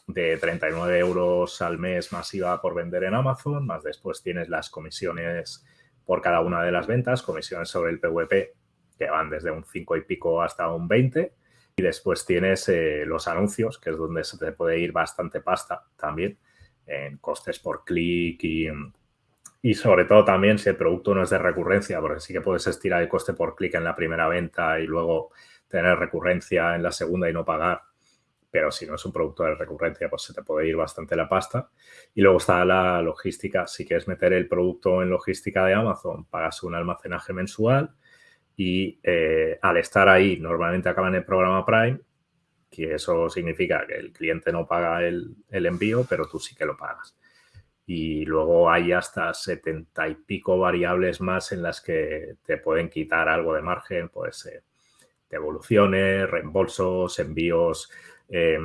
de 39 euros al mes masiva por vender en Amazon, más después tienes las comisiones por cada una de las ventas, comisiones sobre el PVP que van desde un 5 y pico hasta un 20 y después tienes eh, los anuncios, que es donde se te puede ir bastante pasta también en costes por clic y, y sobre todo también si el producto no es de recurrencia, porque sí que puedes estirar el coste por clic en la primera venta y luego tener recurrencia en la segunda y no pagar. Pero si no es un producto de recurrencia, pues se te puede ir bastante la pasta. Y luego está la logística. Si quieres meter el producto en logística de Amazon, pagas un almacenaje mensual y eh, al estar ahí, normalmente acaba en el programa Prime, que eso significa que el cliente no paga el, el envío, pero tú sí que lo pagas. Y luego hay hasta setenta y pico variables más en las que te pueden quitar algo de margen, pues eh, devoluciones, reembolsos, envíos eh,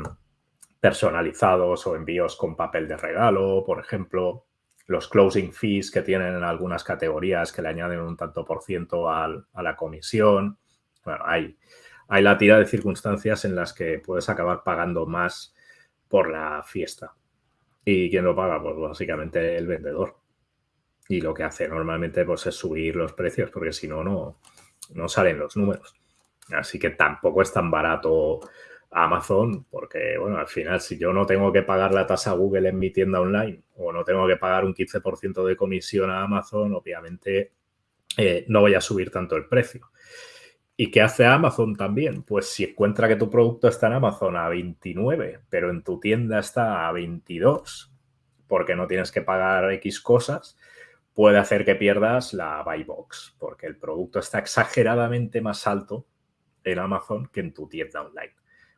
personalizados o envíos con papel de regalo, por ejemplo, los closing fees que tienen en algunas categorías que le añaden un tanto por ciento al, a la comisión. Bueno, hay, hay la tira de circunstancias en las que puedes acabar pagando más por la fiesta. ¿Y quién lo paga? Pues básicamente el vendedor. Y lo que hace normalmente pues, es subir los precios, porque si no, no, no salen los números. Así que tampoco es tan barato Amazon, porque bueno, al final si yo no tengo que pagar la tasa Google en mi tienda online o no tengo que pagar un 15% de comisión a Amazon, obviamente eh, no voy a subir tanto el precio. ¿Y qué hace Amazon también? Pues si encuentra que tu producto está en Amazon a 29, pero en tu tienda está a 22, porque no tienes que pagar X cosas, puede hacer que pierdas la buy box, porque el producto está exageradamente más alto en Amazon que en tu tienda online.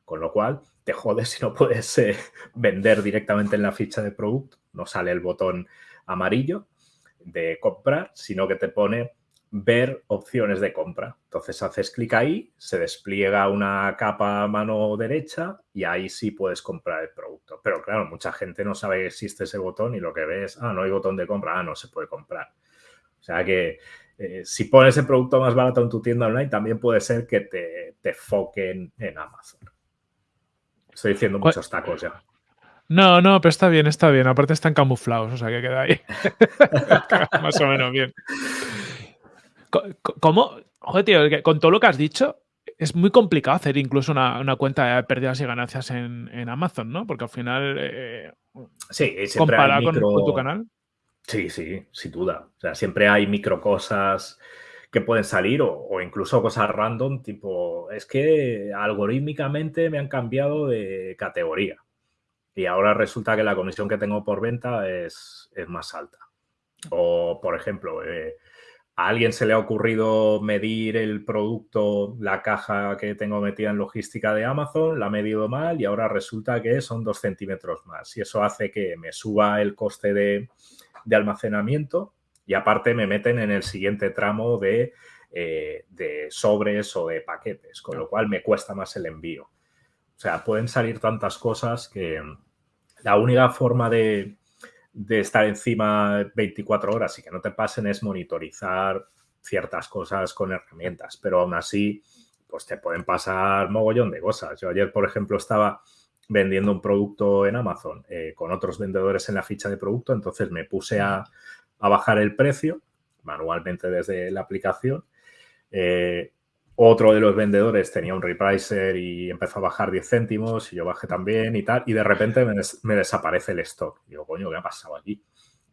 Con lo cual, te jodes si no puedes eh, vender directamente en la ficha de producto. No sale el botón amarillo de comprar, sino que te pone ver opciones de compra. Entonces haces clic ahí, se despliega una capa a mano derecha y ahí sí puedes comprar el producto. Pero claro, mucha gente no sabe que existe ese botón y lo que ves, ah, no hay botón de compra, ah, no se puede comprar. O sea que eh, si pones el producto más barato en tu tienda online, también puede ser que te, te foquen en Amazon. Estoy diciendo muchos tacos ya. No, no, pero está bien, está bien. Aparte están camuflados, o sea que queda ahí. [laughs] Más o menos bien. ¿Cómo? Joder, tío, con todo lo que has dicho, es muy complicado hacer incluso una, cuenta de pérdidas y ganancias en, Amazon, ¿no? Porque al final, eh, sí, comparado con, tu canal. Sí, sí, sin duda. O sea, siempre hay micro cosas que pueden salir o, incluso cosas random, tipo, es que algorítmicamente me han cambiado de categoría y ahora resulta que la comisión que tengo por venta es, es más alta. O, por ejemplo, eh, a alguien se le ha ocurrido medir el producto, la caja que tengo metida en logística de Amazon, la ha medido mal y ahora resulta que son dos centímetros más. Y eso hace que me suba el coste de, almacenamiento y aparte me meten en el siguiente tramo de, eh, de sobres o de paquetes, con lo cual me cuesta más el envío. O sea, pueden salir tantas cosas que la única forma de, de estar encima 24 horas y que no te pasen es monitorizar ciertas cosas con herramientas, pero aún así, pues te pueden pasar mogollón de cosas. Yo ayer, por ejemplo, estaba vendiendo un producto en Amazon eh, con otros vendedores en la ficha de producto, entonces me puse a, bajar el precio manualmente desde la aplicación. Eh, otro de los vendedores tenía un repricer y empezó a bajar 10 céntimos y yo bajé también y tal. Y de repente me, desaparece el stock. Digo, coño, ¿qué ha pasado aquí?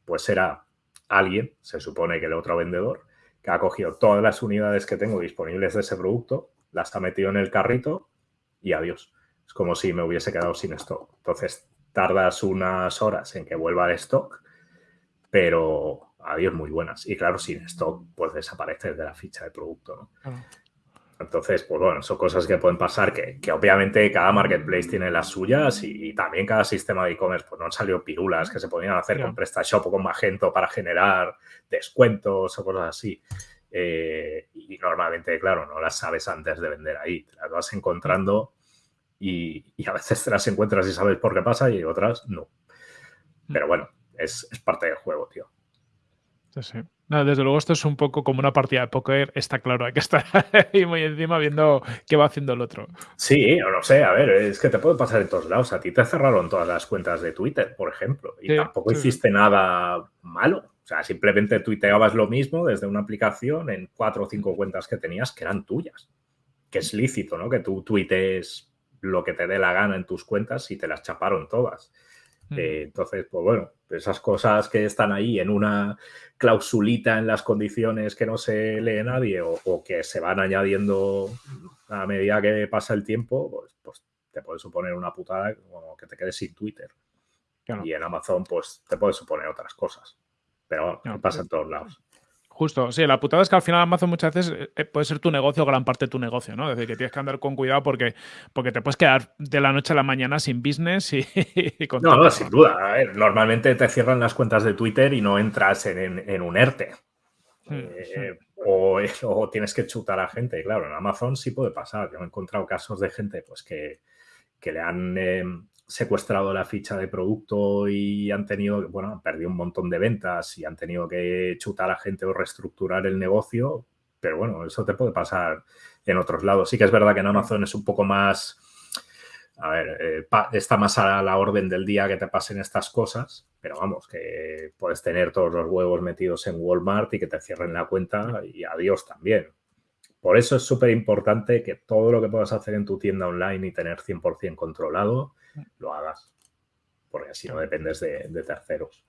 Pues era alguien, se supone que el otro vendedor, que ha cogido todas las unidades que tengo disponibles de ese producto, las ha metido en el carrito y adiós. Es como si me hubiese quedado sin stock. Entonces tardas unas horas en que vuelva el stock, pero adiós muy buenas. Y claro, sin stock, pues desaparece de la ficha de producto. ¿no? Entonces, pues bueno, son cosas que pueden pasar que, obviamente cada marketplace tiene las suyas y, también cada sistema de e-commerce, pues no han salido pirulas que se podían hacer con PrestaShop o con Magento para generar descuentos o cosas así. Eh, y normalmente, claro, no las sabes antes de vender ahí, te las vas encontrando y, a veces te las encuentras y sabes por qué pasa y otras no. Pero bueno, es, es parte del juego, tío. Sí, sí desde luego esto es un poco como una partida de póker, está claro, hay que estar [laughs] ahí muy encima viendo qué va haciciendo el otro. Sí, o no sé, a ver, es que te puede pasar en todos lados. A ti te cerraron todas las cuentas de Twitter, por ejemplo, y tampoco hiciste nada malo. O sea, simplemente tuiteabas lo mismo desde una aplicación en cuatro o cinco cuentas que tenías que eran tuyas. Que es lícito, ¿no? Que tú tuitees lo que te dé la gana en tus cuentas y te las chaparon todas. Mm. Eh, entonces, pues bueno, esas cosas que están ahí en una clausulita en las condiciones que no se lee nadie o, que se van añadiendo a medida que pasa el tiempo, pues, pues te puede suponer una putada como que te quedes sin Twitter. Y en Amazon, pues te puede suponer otras cosas. Pero bueno, pasa en todos lados. Justo, sí, la putada es que al final Amazon muchas veces eh, eh, puede ser tu negocio, gran parte de tu negocio, ¿no? Es decir, que tienes que andar con cuidado porque, porque te puedes quedar de la noche a la mañana sin business y, [laughs] con No, no, sin duda. normalmente te cierran las cuentas de Twitter y no entras en, un ERTE. Eh, [laughs] o, tienes que chutar a gente. claro, en Amazon sí puede pasar. Yo he encontrado casos de gente pues, que, le han em, secuestrado la ficha de producto y han tenido, bueno, han perdido un montón de ventas y han tenido que chutar a gente o reestructurar el negocio, pero bueno, eso te puede pasar en otros lados. Sí que es verdad que en Amazon es un poco más, a ver, eh, está más a la orden del día que te pasen estas cosas, pero vamos, que puedes tener todos los huevos metidos en Walmart y que te cierren la cuenta y adiós también. Por eso es súper importante que todo lo que puedas hacer en tu tienda online y tener 100% controlado, lo hagas. Porque así no dependes de, terceros.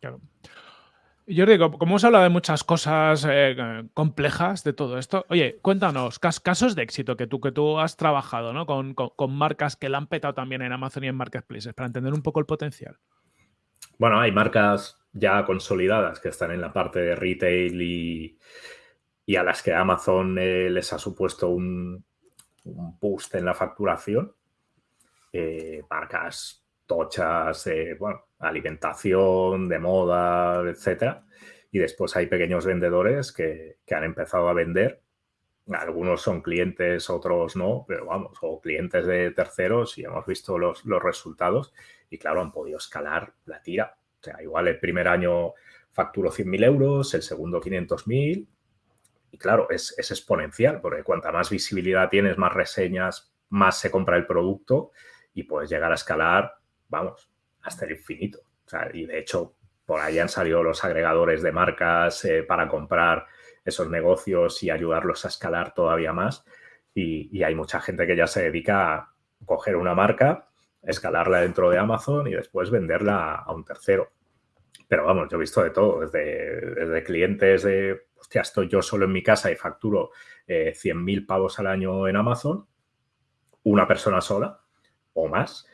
Claro. Jordi, como hemos hablado de muchas cosas eh, complejas de todo esto, oye, cuéntanos, casos de éxito que tú, que tú has trabajado ¿no? con, marcas que la han petado también en Amazon y en Marketplaces, para entender un poco el potencial. Bueno, hay marcas ya consolidadas que están en la parte de retail y, y a las que Amazon eh, les ha supuesto un, un, boost en la facturación. Eh, marcas tochas, de bueno, alimentación, de moda, etcétera. Y después hay pequeños vendedores que, han empezado a vender. Algunos son clientes, otros no, pero vamos, o clientes de terceros y hemos visto los, los resultados y claro, han podido escalar la tira. O sea, igual el primer año facturó 100.000 euros, el segundo 500.000 y claro, es, exponencial, porque cuanta más visibilidad tienes, más reseñas, más se compra el producto y puedes llegar a escalar, vamos, hasta el infinito. y de hecho, por ahí han salido los agregadores de marcas eh, para comprar esos negocios y ayudarlos a escalar todavía más. Y, hay mucha gente que ya se dedica a coger una marca, escalarla dentro de Amazon y después venderla a un tercero. Pero vamos, yo he visto de todo, desde, clientes de, hostia, estoy yo solo en mi casa y facturo eh, 100.000 pavos al año en Amazon, una persona sola o más,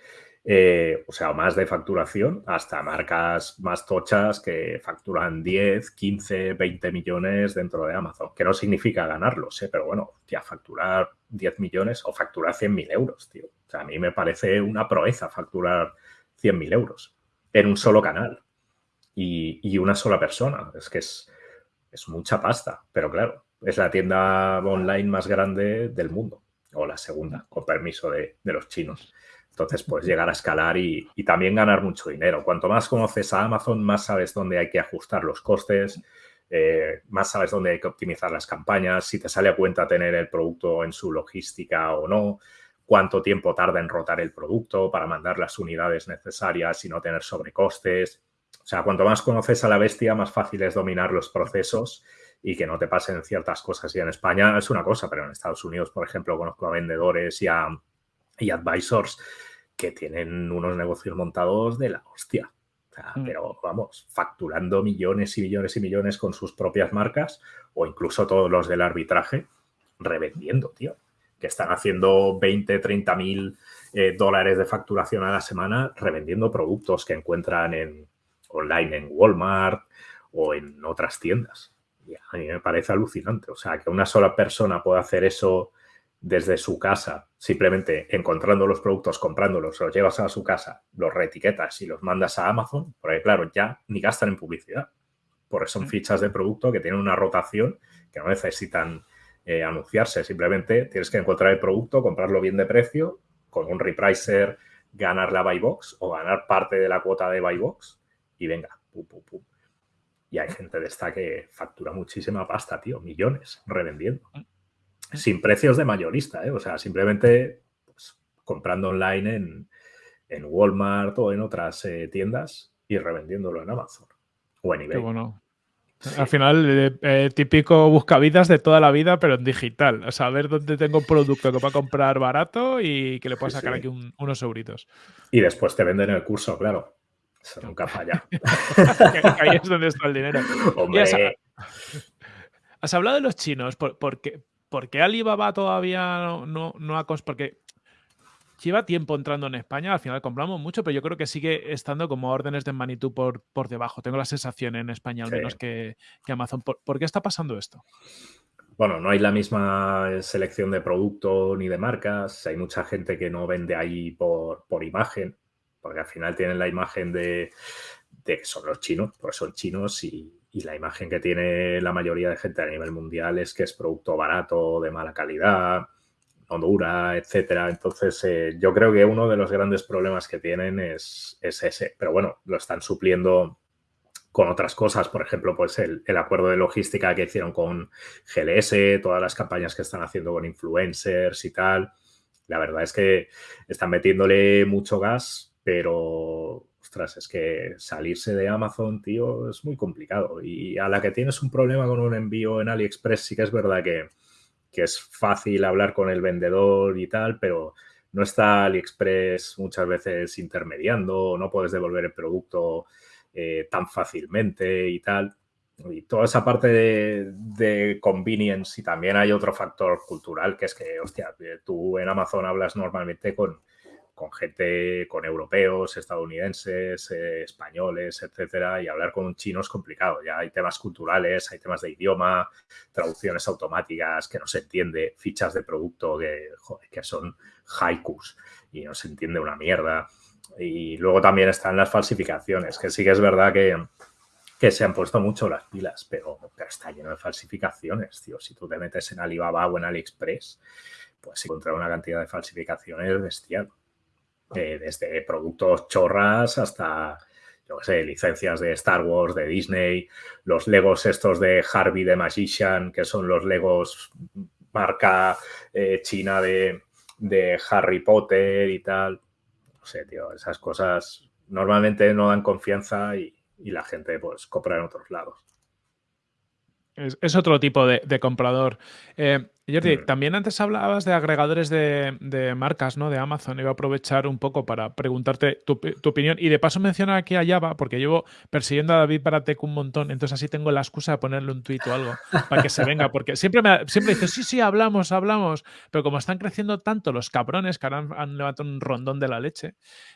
eh, o sea, más de facturación, hasta marcas más tochas que facturan 10, 15, 20 millones dentro de Amazon, que no significa ganarlos, ¿eh? pero bueno, tía, facturar 10 millones o facturar 100.000 euros, tío. O sea, a mí me parece una proeza facturar 100.000 euros en un solo canal y, una sola persona. Es que es, es mucha pasta, pero claro, es la tienda online más grande del mundo, o la segunda, con permiso de, los chinos. Entonces, pues llegar a escalar y, también ganar mucho dinero. Cuanto más conoces a Amazon, más sabes dónde hay que ajustar los costes, eh, más sabes dónde hay que optimizar las campañas, si te sale a cuenta tener el producto en su logística o no, cuánto tiempo tarda en rotar el producto para mandar las unidades necesarias y no tener sobrecostes. O sea, cuanto más conoces a la bestia, más fácil es dominar los procesos y que no te pasen ciertas cosas. Y en España es una cosa, pero en Estados Unidos, por ejemplo, conozco a vendedores y a y advisors que tienen unos negocios montados de la hostia. Mm. Pero vamos, facturando millones y millones y millones con sus propias marcas o incluso todos los del arbitraje, revendiendo, tío. Que están haciendo 20, 30 mil eh, dólares de facturación a la semana revendiendo productos que encuentran en online en Walmart o en otras tiendas. Y a mí me parece alucinante. O sea, que una sola persona pueda hacer eso desde su casa, simplemente encontrando los productos, comprándolos, los llevas a su casa, los reetiquetas y los mandas a Amazon, porque claro, ya ni gastan en publicidad, porque son fichas de producto que tienen una rotación que no necesitan eh, anunciarse, simplemente tienes que encontrar el producto, comprarlo bien de precio, con un repricer ganar la buy box o ganar parte de la cuota de buy box y venga, pum, pum, pum. Y hay gente de esta que factura muchísima pasta, tío, millones revendiendo sin precios de mayorista, ¿eh? o sea, simplemente pues, comprando online en, Walmart o en otras eh, tiendas y revendiéndolo en Amazon o en eBay. Qué bueno. Al final, eh, eh, típico buscavidas de toda la vida, pero en digital. O sea, ver dónde tengo un producto que va a comprar barato y que le pueda sacar aquí unos euritos. Y después te venden el curso, claro. Eso nunca falla. [laughs] Ahí es donde está el dinero. [laughs] Has, hablado de los chinos. ¿Por, qué, ¿por qué Alibaba todavía no, no, ha... Porque lleva tiempo entrando en España, al final compramos mucho, pero yo creo que sigue estando como órdenes de magnitud por, por debajo. Tengo la sensación en España al menos que, Amazon. ¿Por, qué está pasando esto? Bueno, no hay la misma selección de producto ni de marcas. Hay mucha gente que no vende ahí por, por imagen, porque al final tienen la imagen de, que son los chinos, porque son chinos y, y la imagen que tiene la mayoría de gente a nivel mundial es que es producto barato, de mala calidad, no dura, etcétera. Entonces, eh, yo creo que uno de los grandes problemas que tienen es, ese. Pero bueno, lo están supliendo con otras cosas, por ejemplo, pues el, el, acuerdo de logística que hicieron con GLS, todas las campañas que están haciendo con influencers y tal. La verdad es que están metiéndole mucho gas, pero es que salirse de Amazon, tío, es muy complicado. Y a la que tienes un problema con un envío en AliExpress, sí que es verdad que, es fácil hablar con el vendedor y tal, pero no está AliExpress muchas veces intermediando, no puedes devolver el producto eh, tan fácilmente y tal. Y toda esa parte de, de, convenience y también hay otro factor cultural que es que, hostia, tú en Amazon hablas normalmente con, con gente, con europeos, estadounidenses, eh, españoles, etcétera, y hablar con un chino es complicado. Ya hay temas culturales, hay temas de idioma, traducciones automáticas que no se entiende, fichas de producto que, que son haikus y no se entiende una mierda. Y luego también están las falsificaciones, que sí que es verdad que, que se han puesto mucho las pilas, pero, pero, está lleno de falsificaciones, tío. Si tú te metes en Alibaba o en AliExpress, pues encontrar una cantidad de falsificaciones bestial. Eh, desde productos chorras hasta, yo sé, licencias de Star Wars, de Disney, los Legos estos de Harvey the Magician, que son los Legos marca eh, china de, Harry Potter y tal. No sé, tío, esas cosas normalmente no dan confianza y, la gente pues compra en otros lados. Es, otro tipo de, comprador. Eh, Jordi, también antes hablabas de agregadores de, de marcas, ¿no? De Amazon. Iba a aprovechar un poco para preguntarte tu, pi- tu opinión. Y de paso mencionar aquí a Java, porque llevo persiguiendo a David Baratec un montón. Entonces así tengo la excusa de ponerle un tuit o algo para que se venga. Porque siempre me siempre dice, sí, sí, hablamos, hablamos. Pero como están creciendo tanto los cabrones que ahora han, han levantado un rondón de la leche,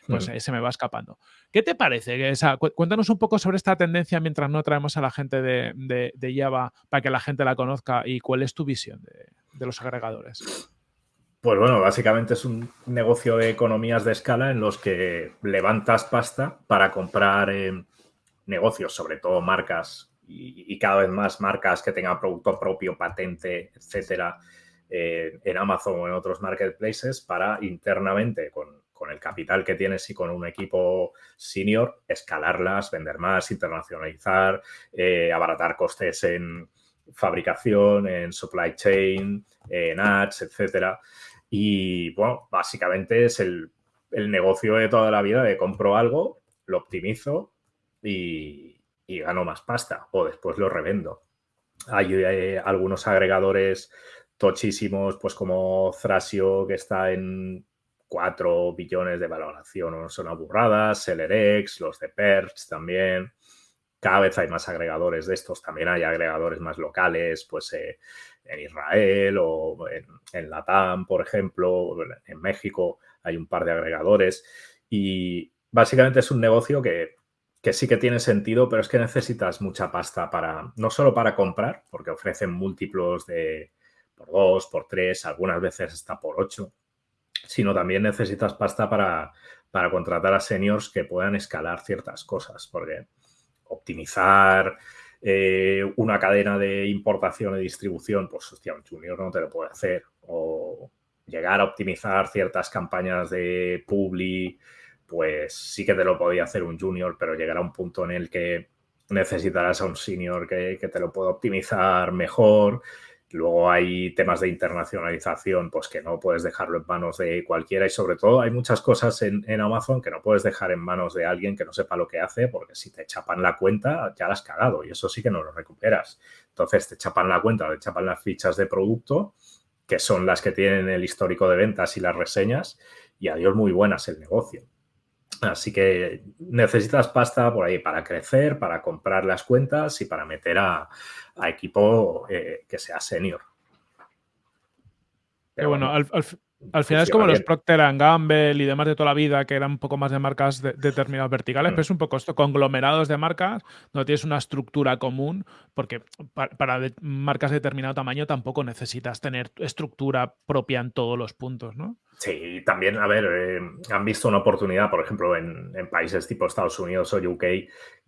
pues eh, se me va escapando. ¿Qué te parece? Esa- cu- cuéntanos un poco sobre esta tendencia mientras no traemos a la gente de, de- de Java para que la gente la conozca y cuál es tu visión de, de los agregadores. Pues bueno, básicamente es un negocio de economías de escala en los que levantas pasta para comprar eh, negocios, sobre todo marcas y, cada vez más marcas que tengan producto propio, patente, etcétera, eh, en Amazon o en otros marketplaces para internamente con, con el capital que tienes y con un equipo senior, escalarlas, vender más, internacionalizar, eh, abaratar costes en fabricación, en supply chain, en ads, etcétera. Y bueno, básicamente es el, el negocio de toda la vida de compro algo, lo optimizo y, y gano más pasta o después lo revendo. Hay eh, algunos agregadores tochísimos, pues como Thrasio, que está en 4 billones de valoración, no son burradas, SellerX, los de Perch también. Cada vez hay más agregadores de estos, también hay agregadores más locales, pues eh, en Israel o en, Latam, por ejemplo, en México hay un par de agregadores. Y básicamente es un negocio que, que, sí que tiene sentido, pero es que necesitas mucha pasta para, no solo para comprar, porque ofrecen múltiplos de por dos, por tres, algunas veces hasta por ocho, sino también necesitas pasta para, para contratar a seniors que puedan escalar ciertas cosas, porque optimizar eh, una cadena de importación y distribución, pues hostia, un junior no te lo puede hacer. O llegar a optimizar ciertas campañas de Publi, pues sí que te lo podía hacer un junior, pero llegar a un punto en el que necesitarás a un senior que, que te lo pueda optimizar mejor. Luego hay temas de internacionalización, pues que no puedes dejarlo en manos de cualquiera y sobre todo hay muchas cosas en, Amazon que no puedes dejar en manos de alguien que no sepa lo que hace porque si te chapan la cuenta ya la has cagado y eso sí que no lo recuperas. Entonces te chapan la cuenta, te chapan las fichas de producto que son las que tienen el histórico de ventas y las reseñas y adiós muy buenas el negocio. Así que necesitas pasta por ahí para crecer, para comprar las cuentas y para meter a, equipo eh, que sea senior. Pero bueno, al, al, al final es como los Procter Gamble y demás de toda la vida, que eran un poco más de marcas de, determinadas verticales, mm. pero es un poco esto, conglomerados de marcas, no tienes una estructura común, porque para, para de, marcas de determinado tamaño tampoco necesitas tener estructura propia en todos los puntos, ¿no? Sí, también, a ver, eh, han visto una oportunidad, por ejemplo, en, en países tipo Estados Unidos o UK,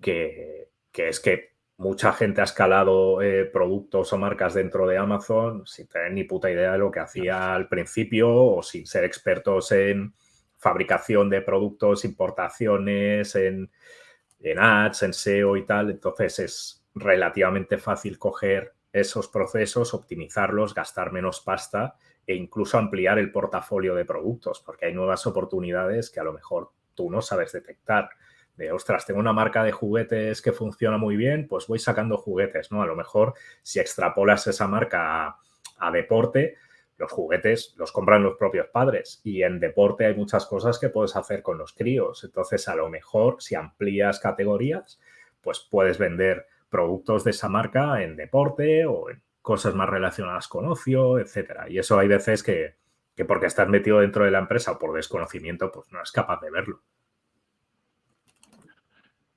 que, que es que mucha gente ha escalado eh, productos o marcas dentro de Amazon sin tener ni puta idea de lo que hacía al principio o sin ser expertos en fabricación de productos, importaciones, en, en ads, en SEO y tal. Entonces es relativamente fácil coger esos procesos, optimizarlos, gastar menos pasta e incluso ampliar el portafolio de productos, porque hay nuevas oportunidades que a lo mejor tú no sabes detectar de, ostras, tengo una marca de juguetes que funciona muy bien, pues voy sacando juguetes, ¿no? A lo mejor si extrapolas esa marca a, deporte, los juguetes los compran los propios padres y en deporte hay muchas cosas que puedes hacer con los críos. Entonces, a lo mejor si amplías categorías, pues puedes vender productos de esa marca en deporte o en cosas más relacionadas con ocio, etcétera. Y eso hay veces que, que porque estás metido dentro de la empresa o por desconocimiento, pues no es capaz de verlo.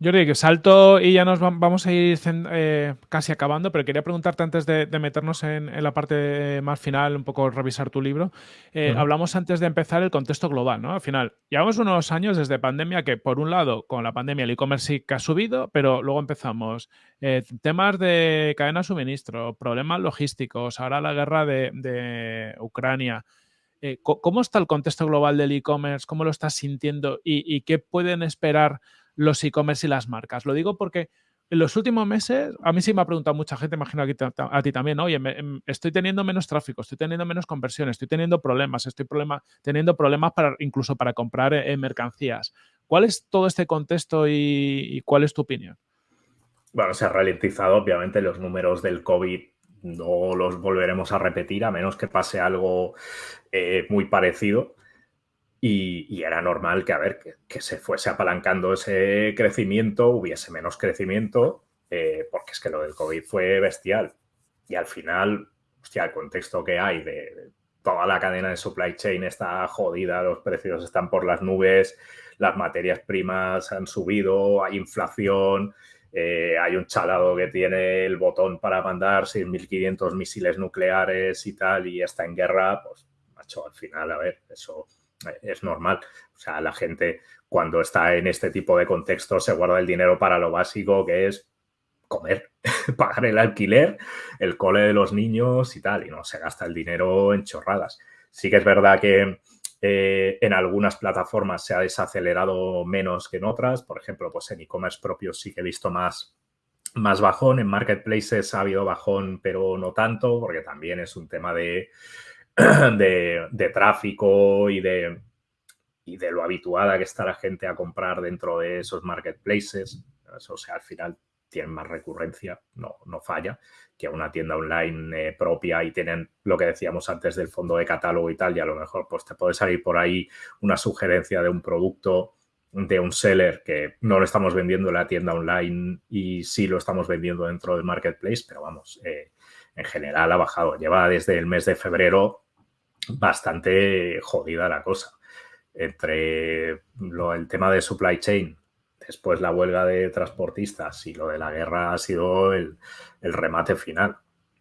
Jordi, que salto y ya nos vamos a ir eh, casi acabando, pero quería preguntarte antes de, de meternos en, en, la parte más final, un poco revisar tu libro. Eh, uh -huh. Hablamos antes de empezar el contexto global, ¿no? Al final, llevamos unos años desde pandemia que, por un lado, con la pandemia el e-commerce sí que ha subido, pero luego empezamos eh, temas de cadena de suministro, problemas logísticos, ahora la guerra de, de Ucrania. Eh, ¿Cómo está el contexto global del e-commerce? ¿Cómo lo estás sintiendo? ¿Y, y qué pueden esperar los e-commerce y las marcas? Lo digo porque en los últimos meses, a mí sí me ha preguntado mucha gente, imagino a ti también, oye, me, estoy teniendo menos tráfico, estoy teniendo menos conversiones, estoy teniendo problemas, estoy teniendo problemas para, incluso para comprar eh, mercancías. ¿Cuál es todo este contexto y, y cuál es tu opinión? Bueno, se ha ralentizado obviamente los números del COVID no los volveremos a repetir a menos que pase algo eh, muy parecido. Y, era normal que, a ver, que, se fuese apalancando ese crecimiento, hubiese menos crecimiento, eh, porque es que lo del COVID fue bestial. Y al final, hostia, el contexto que hay de toda la cadena de supply chain está jodida, los precios están por las nubes, las materias primas han subido, hay inflación, eh, hay un chalado que tiene el botón para mandar 6.500 misiles nucleares y tal, y está en guerra, pues, macho, al final, a ver, eso es normal. O sea, la gente cuando está en este tipo de contexto se guarda el dinero para lo básico, que es comer, [laughs] pagar el alquiler, el cole de los niños y tal, y no se gasta el dinero en chorradas. Sí que es verdad que eh, en algunas plataformas se ha desacelerado menos que en otras. Por ejemplo, pues en e-commerce propio sí que he visto más, más bajón. En marketplaces ha habido bajón, pero no tanto, porque también es un tema de, [clears throat] de, tráfico y de, y de lo habituada que está la gente a comprar dentro de esos marketplaces. O sea, al final tienen más recurrencia, no, no falla, que una tienda online eh, propia y tienen lo que decíamos antes del fondo de catálogo y tal, y a lo mejor pues te puede salir por ahí una sugerencia de un producto de un seller que no lo estamos vendiendo en la tienda online y sí lo estamos vendiendo dentro del marketplace, pero vamos, eh, en general ha bajado. Lleva desde el mes de febrero bastante jodida la cosa. Entre lo, el tema de supply chain, después la huelga de transportistas y lo de la guerra ha sido el, remate final.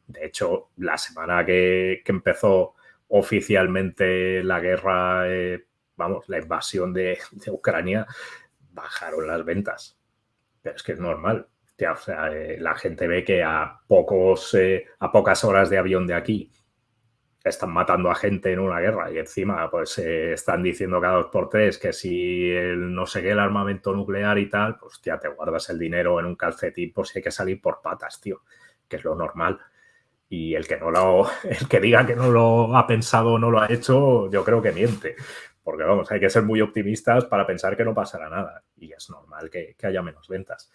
De hecho, la semana que, empezó oficialmente la guerra, eh, vamos, la invasión de, Ucrania, bajaron las ventas. Pero es que es normal. O sea, eh, la gente ve que a, pocos, eh, a pocas horas de avión de aquí están matando a gente en una guerra y encima pues eh, están diciendo cada dos por tres que si el no sé qué, el armamento nuclear y tal, pues ya te guardas el dinero en un calcetín por si hay que salir por patas, tío, que es lo normal. Y el que no lo, [laughs] el que diga que no lo ha pensado o no lo ha hecho, yo creo que miente. Porque vamos, hay que ser muy optimistas para pensar que no pasará nada. Y es normal que, que haya menos ventas.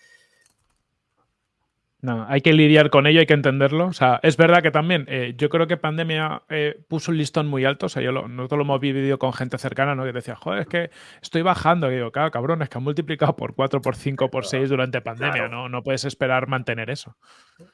No, hay que lidiar con ello, hay que entenderlo. O sea, es verdad que también eh, yo creo que pandemia eh, puso un listón muy alto. O sea, yo lo, nosotros lo hemos vivido con gente cercana, ¿no? Que decía, joder, es que estoy bajando. Y digo, claro, cabrón, es que han multiplicado por 4, por 5, por 6 durante pandemia, ¿no? No puedes esperar mantener eso.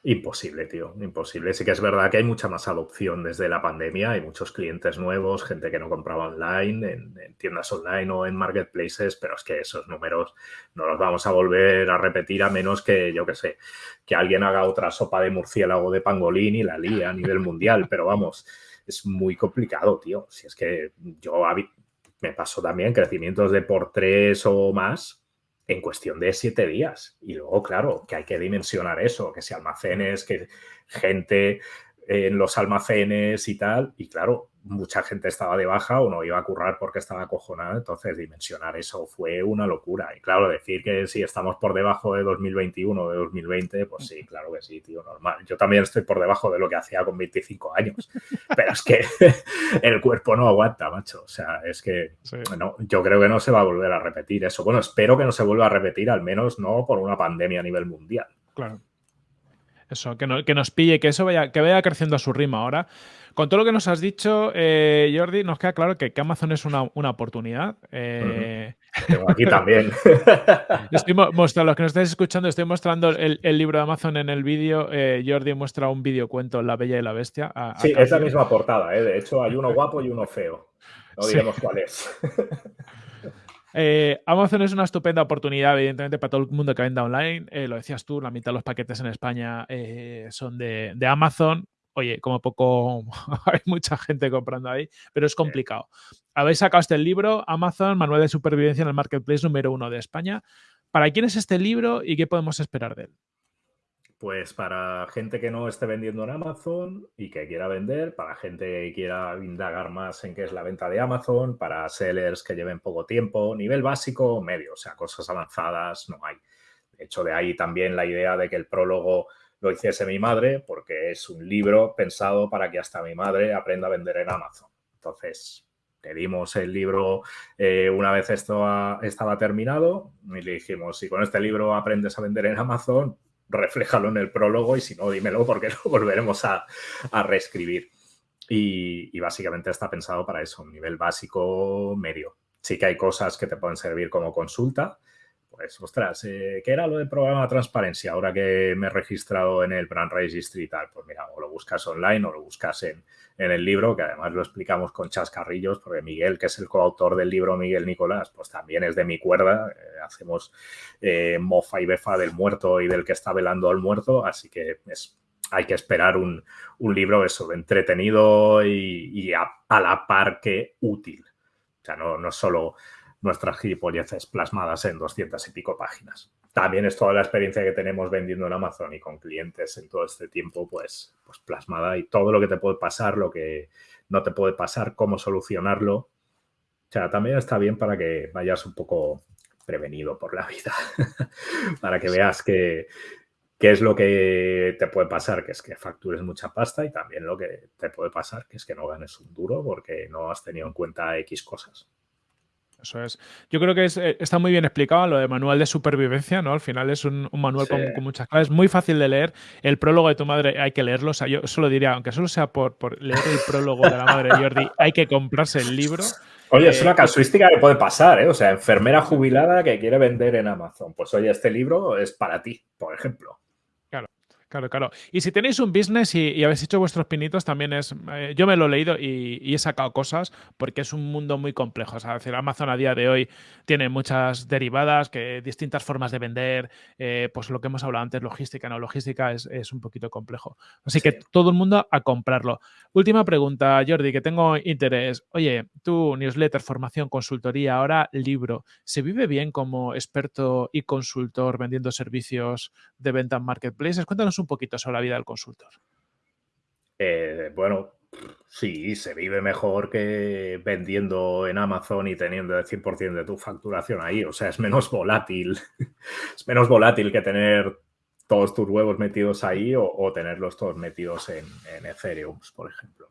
Imposible, tío, imposible. Sí que es verdad que hay mucha más adopción desde la pandemia. Hay muchos clientes nuevos, gente que no compraba online, en, en tiendas online o en marketplaces, pero es que esos números no los vamos a volver a repetir a menos que, yo qué sé, que alguien haga otra sopa de murciélago de pangolín y la lía a nivel mundial, pero vamos, es muy complicado, tío. Si es que yo me paso también crecimientos de por tres o más en cuestión de siete días. Y luego, claro, que hay que dimensionar eso, que si almacenes, que gente en los almacenes y tal. Y claro, mucha gente estaba de baja o no iba a currar porque estaba acojonada, entonces dimensionar eso fue una locura. Y claro, decir que si estamos por debajo de 2021 o de 2020, pues sí, claro que sí, tío, normal. Yo también estoy por debajo de lo que hacía con 25 años, [laughs] pero es que [laughs] el cuerpo no aguanta, macho. O sea, es que bueno, yo creo que no se va a volver a repetir eso. Bueno, espero que no se vuelva a repetir, al menos no por una pandemia a nivel mundial. Claro. Eso, que, que nos pille, que eso vaya, que vaya creciendo a su ritmo ahora. Con todo lo que nos has dicho, eh, Jordi, nos queda claro que, Amazon es una, oportunidad. Eh, aquí también. [laughs] estoy mostrando, los que nos estáis escuchando, estoy mostrando el, libro de Amazon en el vídeo. Eh, Jordi muestra un vídeo cuento La Bella y la Bestia. sí, es la misma portada, de hecho hay uno guapo y uno feo. No digamos cuál es. [laughs] Amazon es una estupenda oportunidad, evidentemente, para todo el mundo que venda online. lo decías tú, la mitad de los paquetes en España son de, de, Amazon oye, como poco [laughs] hay mucha gente comprando ahí, pero es complicado. Habéis sacado este libro, Amazon, Manual de Supervivencia en el Marketplace número uno de España. ¿Para quién es este libro y qué podemos esperar de él? Pues para gente que no esté vendiendo en Amazon y que quiera vender, para gente que quiera indagar más en qué es la venta de Amazon, para sellers que lleven poco tiempo, nivel básico, medio, o sea, cosas avanzadas no hay. De hecho, de ahí también la idea de que el prólogo lo hiciese mi madre, porque es un libro pensado para que hasta mi madre aprenda a vender en Amazon. Entonces, le dimos el libro eh, una vez esto estaba terminado y le dijimos, si con este libro aprendes a vender en Amazon, refléjalo en el prólogo y si no, dímelo porque [laughs] lo volveremos a, reescribir. Y, y, básicamente está pensado para eso, un nivel básico medio. Sí que hay cosas que te pueden servir como consulta, pues, ostras, eh, ¿qué era lo del programa de transparencia ahora que me he registrado en el Brand Registry y tal? Pues mira, o lo buscas online o lo buscas en, el libro, que además lo explicamos con chascarrillos, porque Miguel, que es el coautor del libro, Miguel Nicolás, pues también es de mi cuerda. Eh, hacemos eh, mofa y befa del muerto y del que está velando al muerto, así que es, hay que esperar un, libro eso, entretenido y, a, la par que útil. O sea, no, no solo nuestras gilipolleces plasmadas en 200 y pico páginas. También es toda la experiencia que tenemos vendiendo en Amazon y con clientes en todo este tiempo, pues, pues plasmada y todo lo que te puede pasar, lo que no te puede pasar, cómo solucionarlo. O sea, también está bien para que vayas un poco prevenido por la vida, [laughs] para que veas que, qué es lo que te puede pasar, que es que factures mucha pasta y también lo que te puede pasar, que es que no ganes un duro porque no has tenido en cuenta X cosas. Eso es. Yo creo que eh, está muy bien explicado lo de manual de supervivencia, ¿no? Al final es un, manual con, muchas claves, muy fácil de leer. El prólogo de tu madre hay que leerlo. O sea, yo solo diría, aunque solo sea por, leer el prólogo de la madre de Jordi, [laughs] hay que comprarse el libro. Oye, es una eh, casuística que puede pasar, ¿eh? O sea, enfermera jubilada que quiere vender en Amazon. Pues oye, este libro es para ti, por ejemplo. Claro, claro. Y si tenéis un business y, habéis hecho vuestros pinitos, también es. Eh, yo me lo he leído y, he sacado cosas porque es un mundo muy complejo. O sea, decir, Amazon a día de hoy tiene muchas derivadas, que distintas formas de vender. Eh, pues lo que hemos hablado antes, logística, no logística, es, un poquito complejo. Así que todo el mundo a comprarlo. Última pregunta, Jordi, que tengo interés. Oye, tu newsletter, formación, consultoría, ahora libro. ¿Se vive bien como experto y consultor vendiendo servicios de venta en marketplaces? Cuéntanos un poquito sobre la vida del consultor. Eh, bueno, sí, se vive mejor que vendiendo en Amazon y teniendo el 100% de tu facturación ahí. O sea, es menos volátil. [laughs] es menos volátil que tener todos tus huevos metidos ahí o, tenerlos todos metidos en, en, Ethereum, por ejemplo.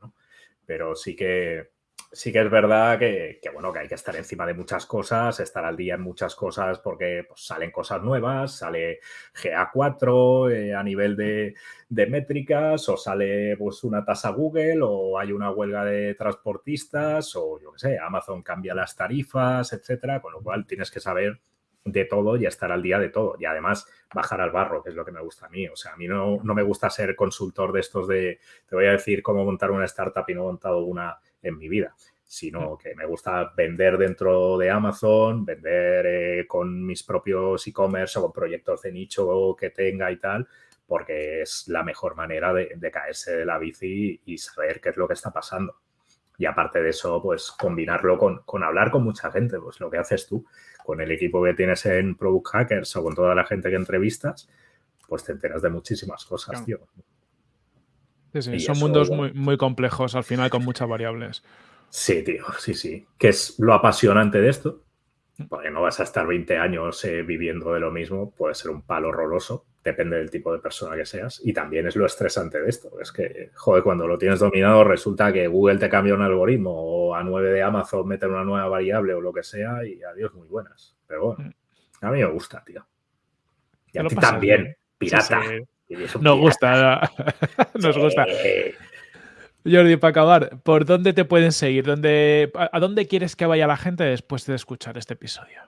Pero sí que sí que es verdad que, bueno, que hay que estar encima de muchas cosas, estar al día en muchas cosas porque pues, salen cosas nuevas, sale GA4 eh, a nivel de, métricas o sale pues, una tasa Google o hay una huelga de transportistas o yo qué sé, Amazon cambia las tarifas, etcétera, con lo cual tienes que saber de todo y estar al día de todo. Y además bajar al barro, que es lo que me gusta a mí. O sea, a mí no, no me gusta ser consultor de estos de, te voy a decir cómo montar una startup y no he montado una en mi vida, sino que me gusta vender dentro de Amazon, vender eh, con mis propios e-commerce o con proyectos de nicho que tenga y tal, porque es la mejor manera de, caerse de la bici y saber qué es lo que está pasando. Y aparte de eso, pues combinarlo con, hablar con mucha gente, pues lo que haces tú, con el equipo que tienes en Product Hackers o con toda la gente que entrevistas, pues te enteras de muchísimas cosas, tío son mundos muy, muy complejos al final con muchas variables. Sí, tío, sí, sí. Que es lo apasionante de esto. Porque no vas a estar 20 años eh, viviendo de lo mismo, puede ser un palo roloso, depende del tipo de persona que seas. Y también es lo estresante de esto. Es que, joder, cuando lo tienes dominado, resulta que Google te cambia un algoritmo o a 9 de Amazon mete una nueva variable o lo que sea y adiós, muy buenas. Pero bueno, mm. a mí me gusta, tío. Y a ti también, pirata. [laughs] Nos gusta, nos gusta. Jordi, para acabar, ¿por dónde te pueden seguir? ¿Dónde, ¿A dónde quieres que vaya la gente después de escuchar este episodio?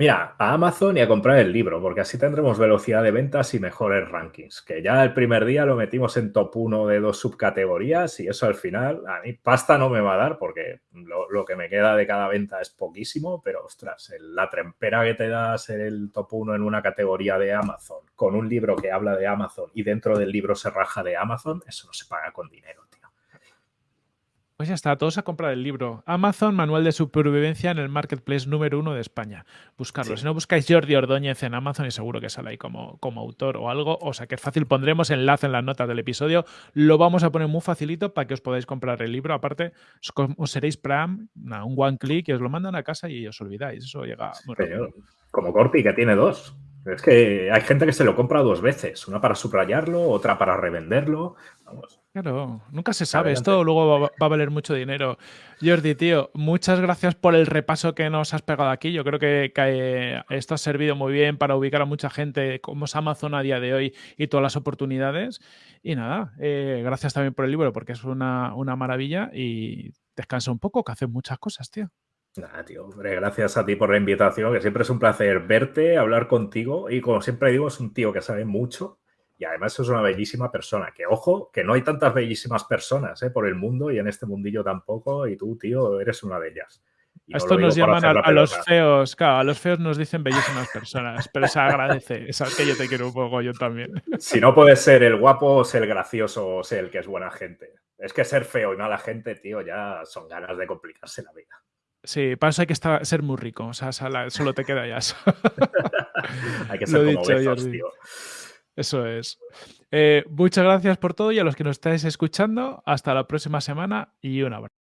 Mira, a Amazon y a comprar el libro, porque así tendremos velocidad de ventas y mejores rankings. Que ya el primer día lo metimos en top 1 de dos subcategorías y eso al final, a mí pasta no me va a dar porque lo, que me queda de cada venta es poquísimo, pero ostras, la trempera que te da ser el top 1 en una categoría de Amazon con un libro que habla de Amazon y dentro del libro se raja de Amazon, eso no se paga con dinero. Pues ya está, todos a comprar el libro. Amazon, Manual de Supervivencia en el Marketplace número uno de España. Buscarlo. Si no buscáis Jordi Ordóñez en Amazon y seguro que sale ahí como, como autor o algo. O sea que es fácil, pondremos enlace en las notas del episodio. Lo vamos a poner muy facilito para que os podáis comprar el libro. Aparte, os, seréis Pram, un one click y os lo mandan a casa y os olvidáis. Eso llega muy rápido. Como Corti, que tiene dos. Es que hay gente que se lo compra dos veces, una para subrayarlo, otra para revenderlo. Vamos. Claro, nunca se sabe. Esto luego va, a valer mucho dinero. Jordi, tío, muchas gracias por el repaso que nos has pegado aquí. Yo creo que, esto ha servido muy bien para ubicar a mucha gente como es Amazon a día de hoy y todas las oportunidades. Y nada, eh, gracias también por el libro porque es una, una maravilla y descansa un poco, que haces muchas cosas, tío. Nada, tío, hombre, gracias a ti por la invitación, que siempre es un placer verte, hablar contigo y como siempre digo, es un tío que sabe mucho y además es una bellísima persona. Que ojo, que no hay tantas bellísimas personas ¿eh? por el mundo y en este mundillo tampoco. Y tú, tío, eres una de ellas. Esto nos llaman a, los feos, claro, a los feos nos dicen bellísimas personas, pero se agradece, [laughs] sabes que yo te quiero un poco, yo también. Si no puedes ser el guapo, ser el gracioso, o ser el que es buena gente. Es que ser feo y mala gente, tío, ya son ganas de complicarse la vida. Sí, para eso hay que estar, ser muy rico, o sea, solo te queda ya eso. [laughs] hay que ser como dicho, tío. Eso es. Eh, muchas gracias por todo y a los que nos estáis escuchando, hasta la próxima semana y un abrazo.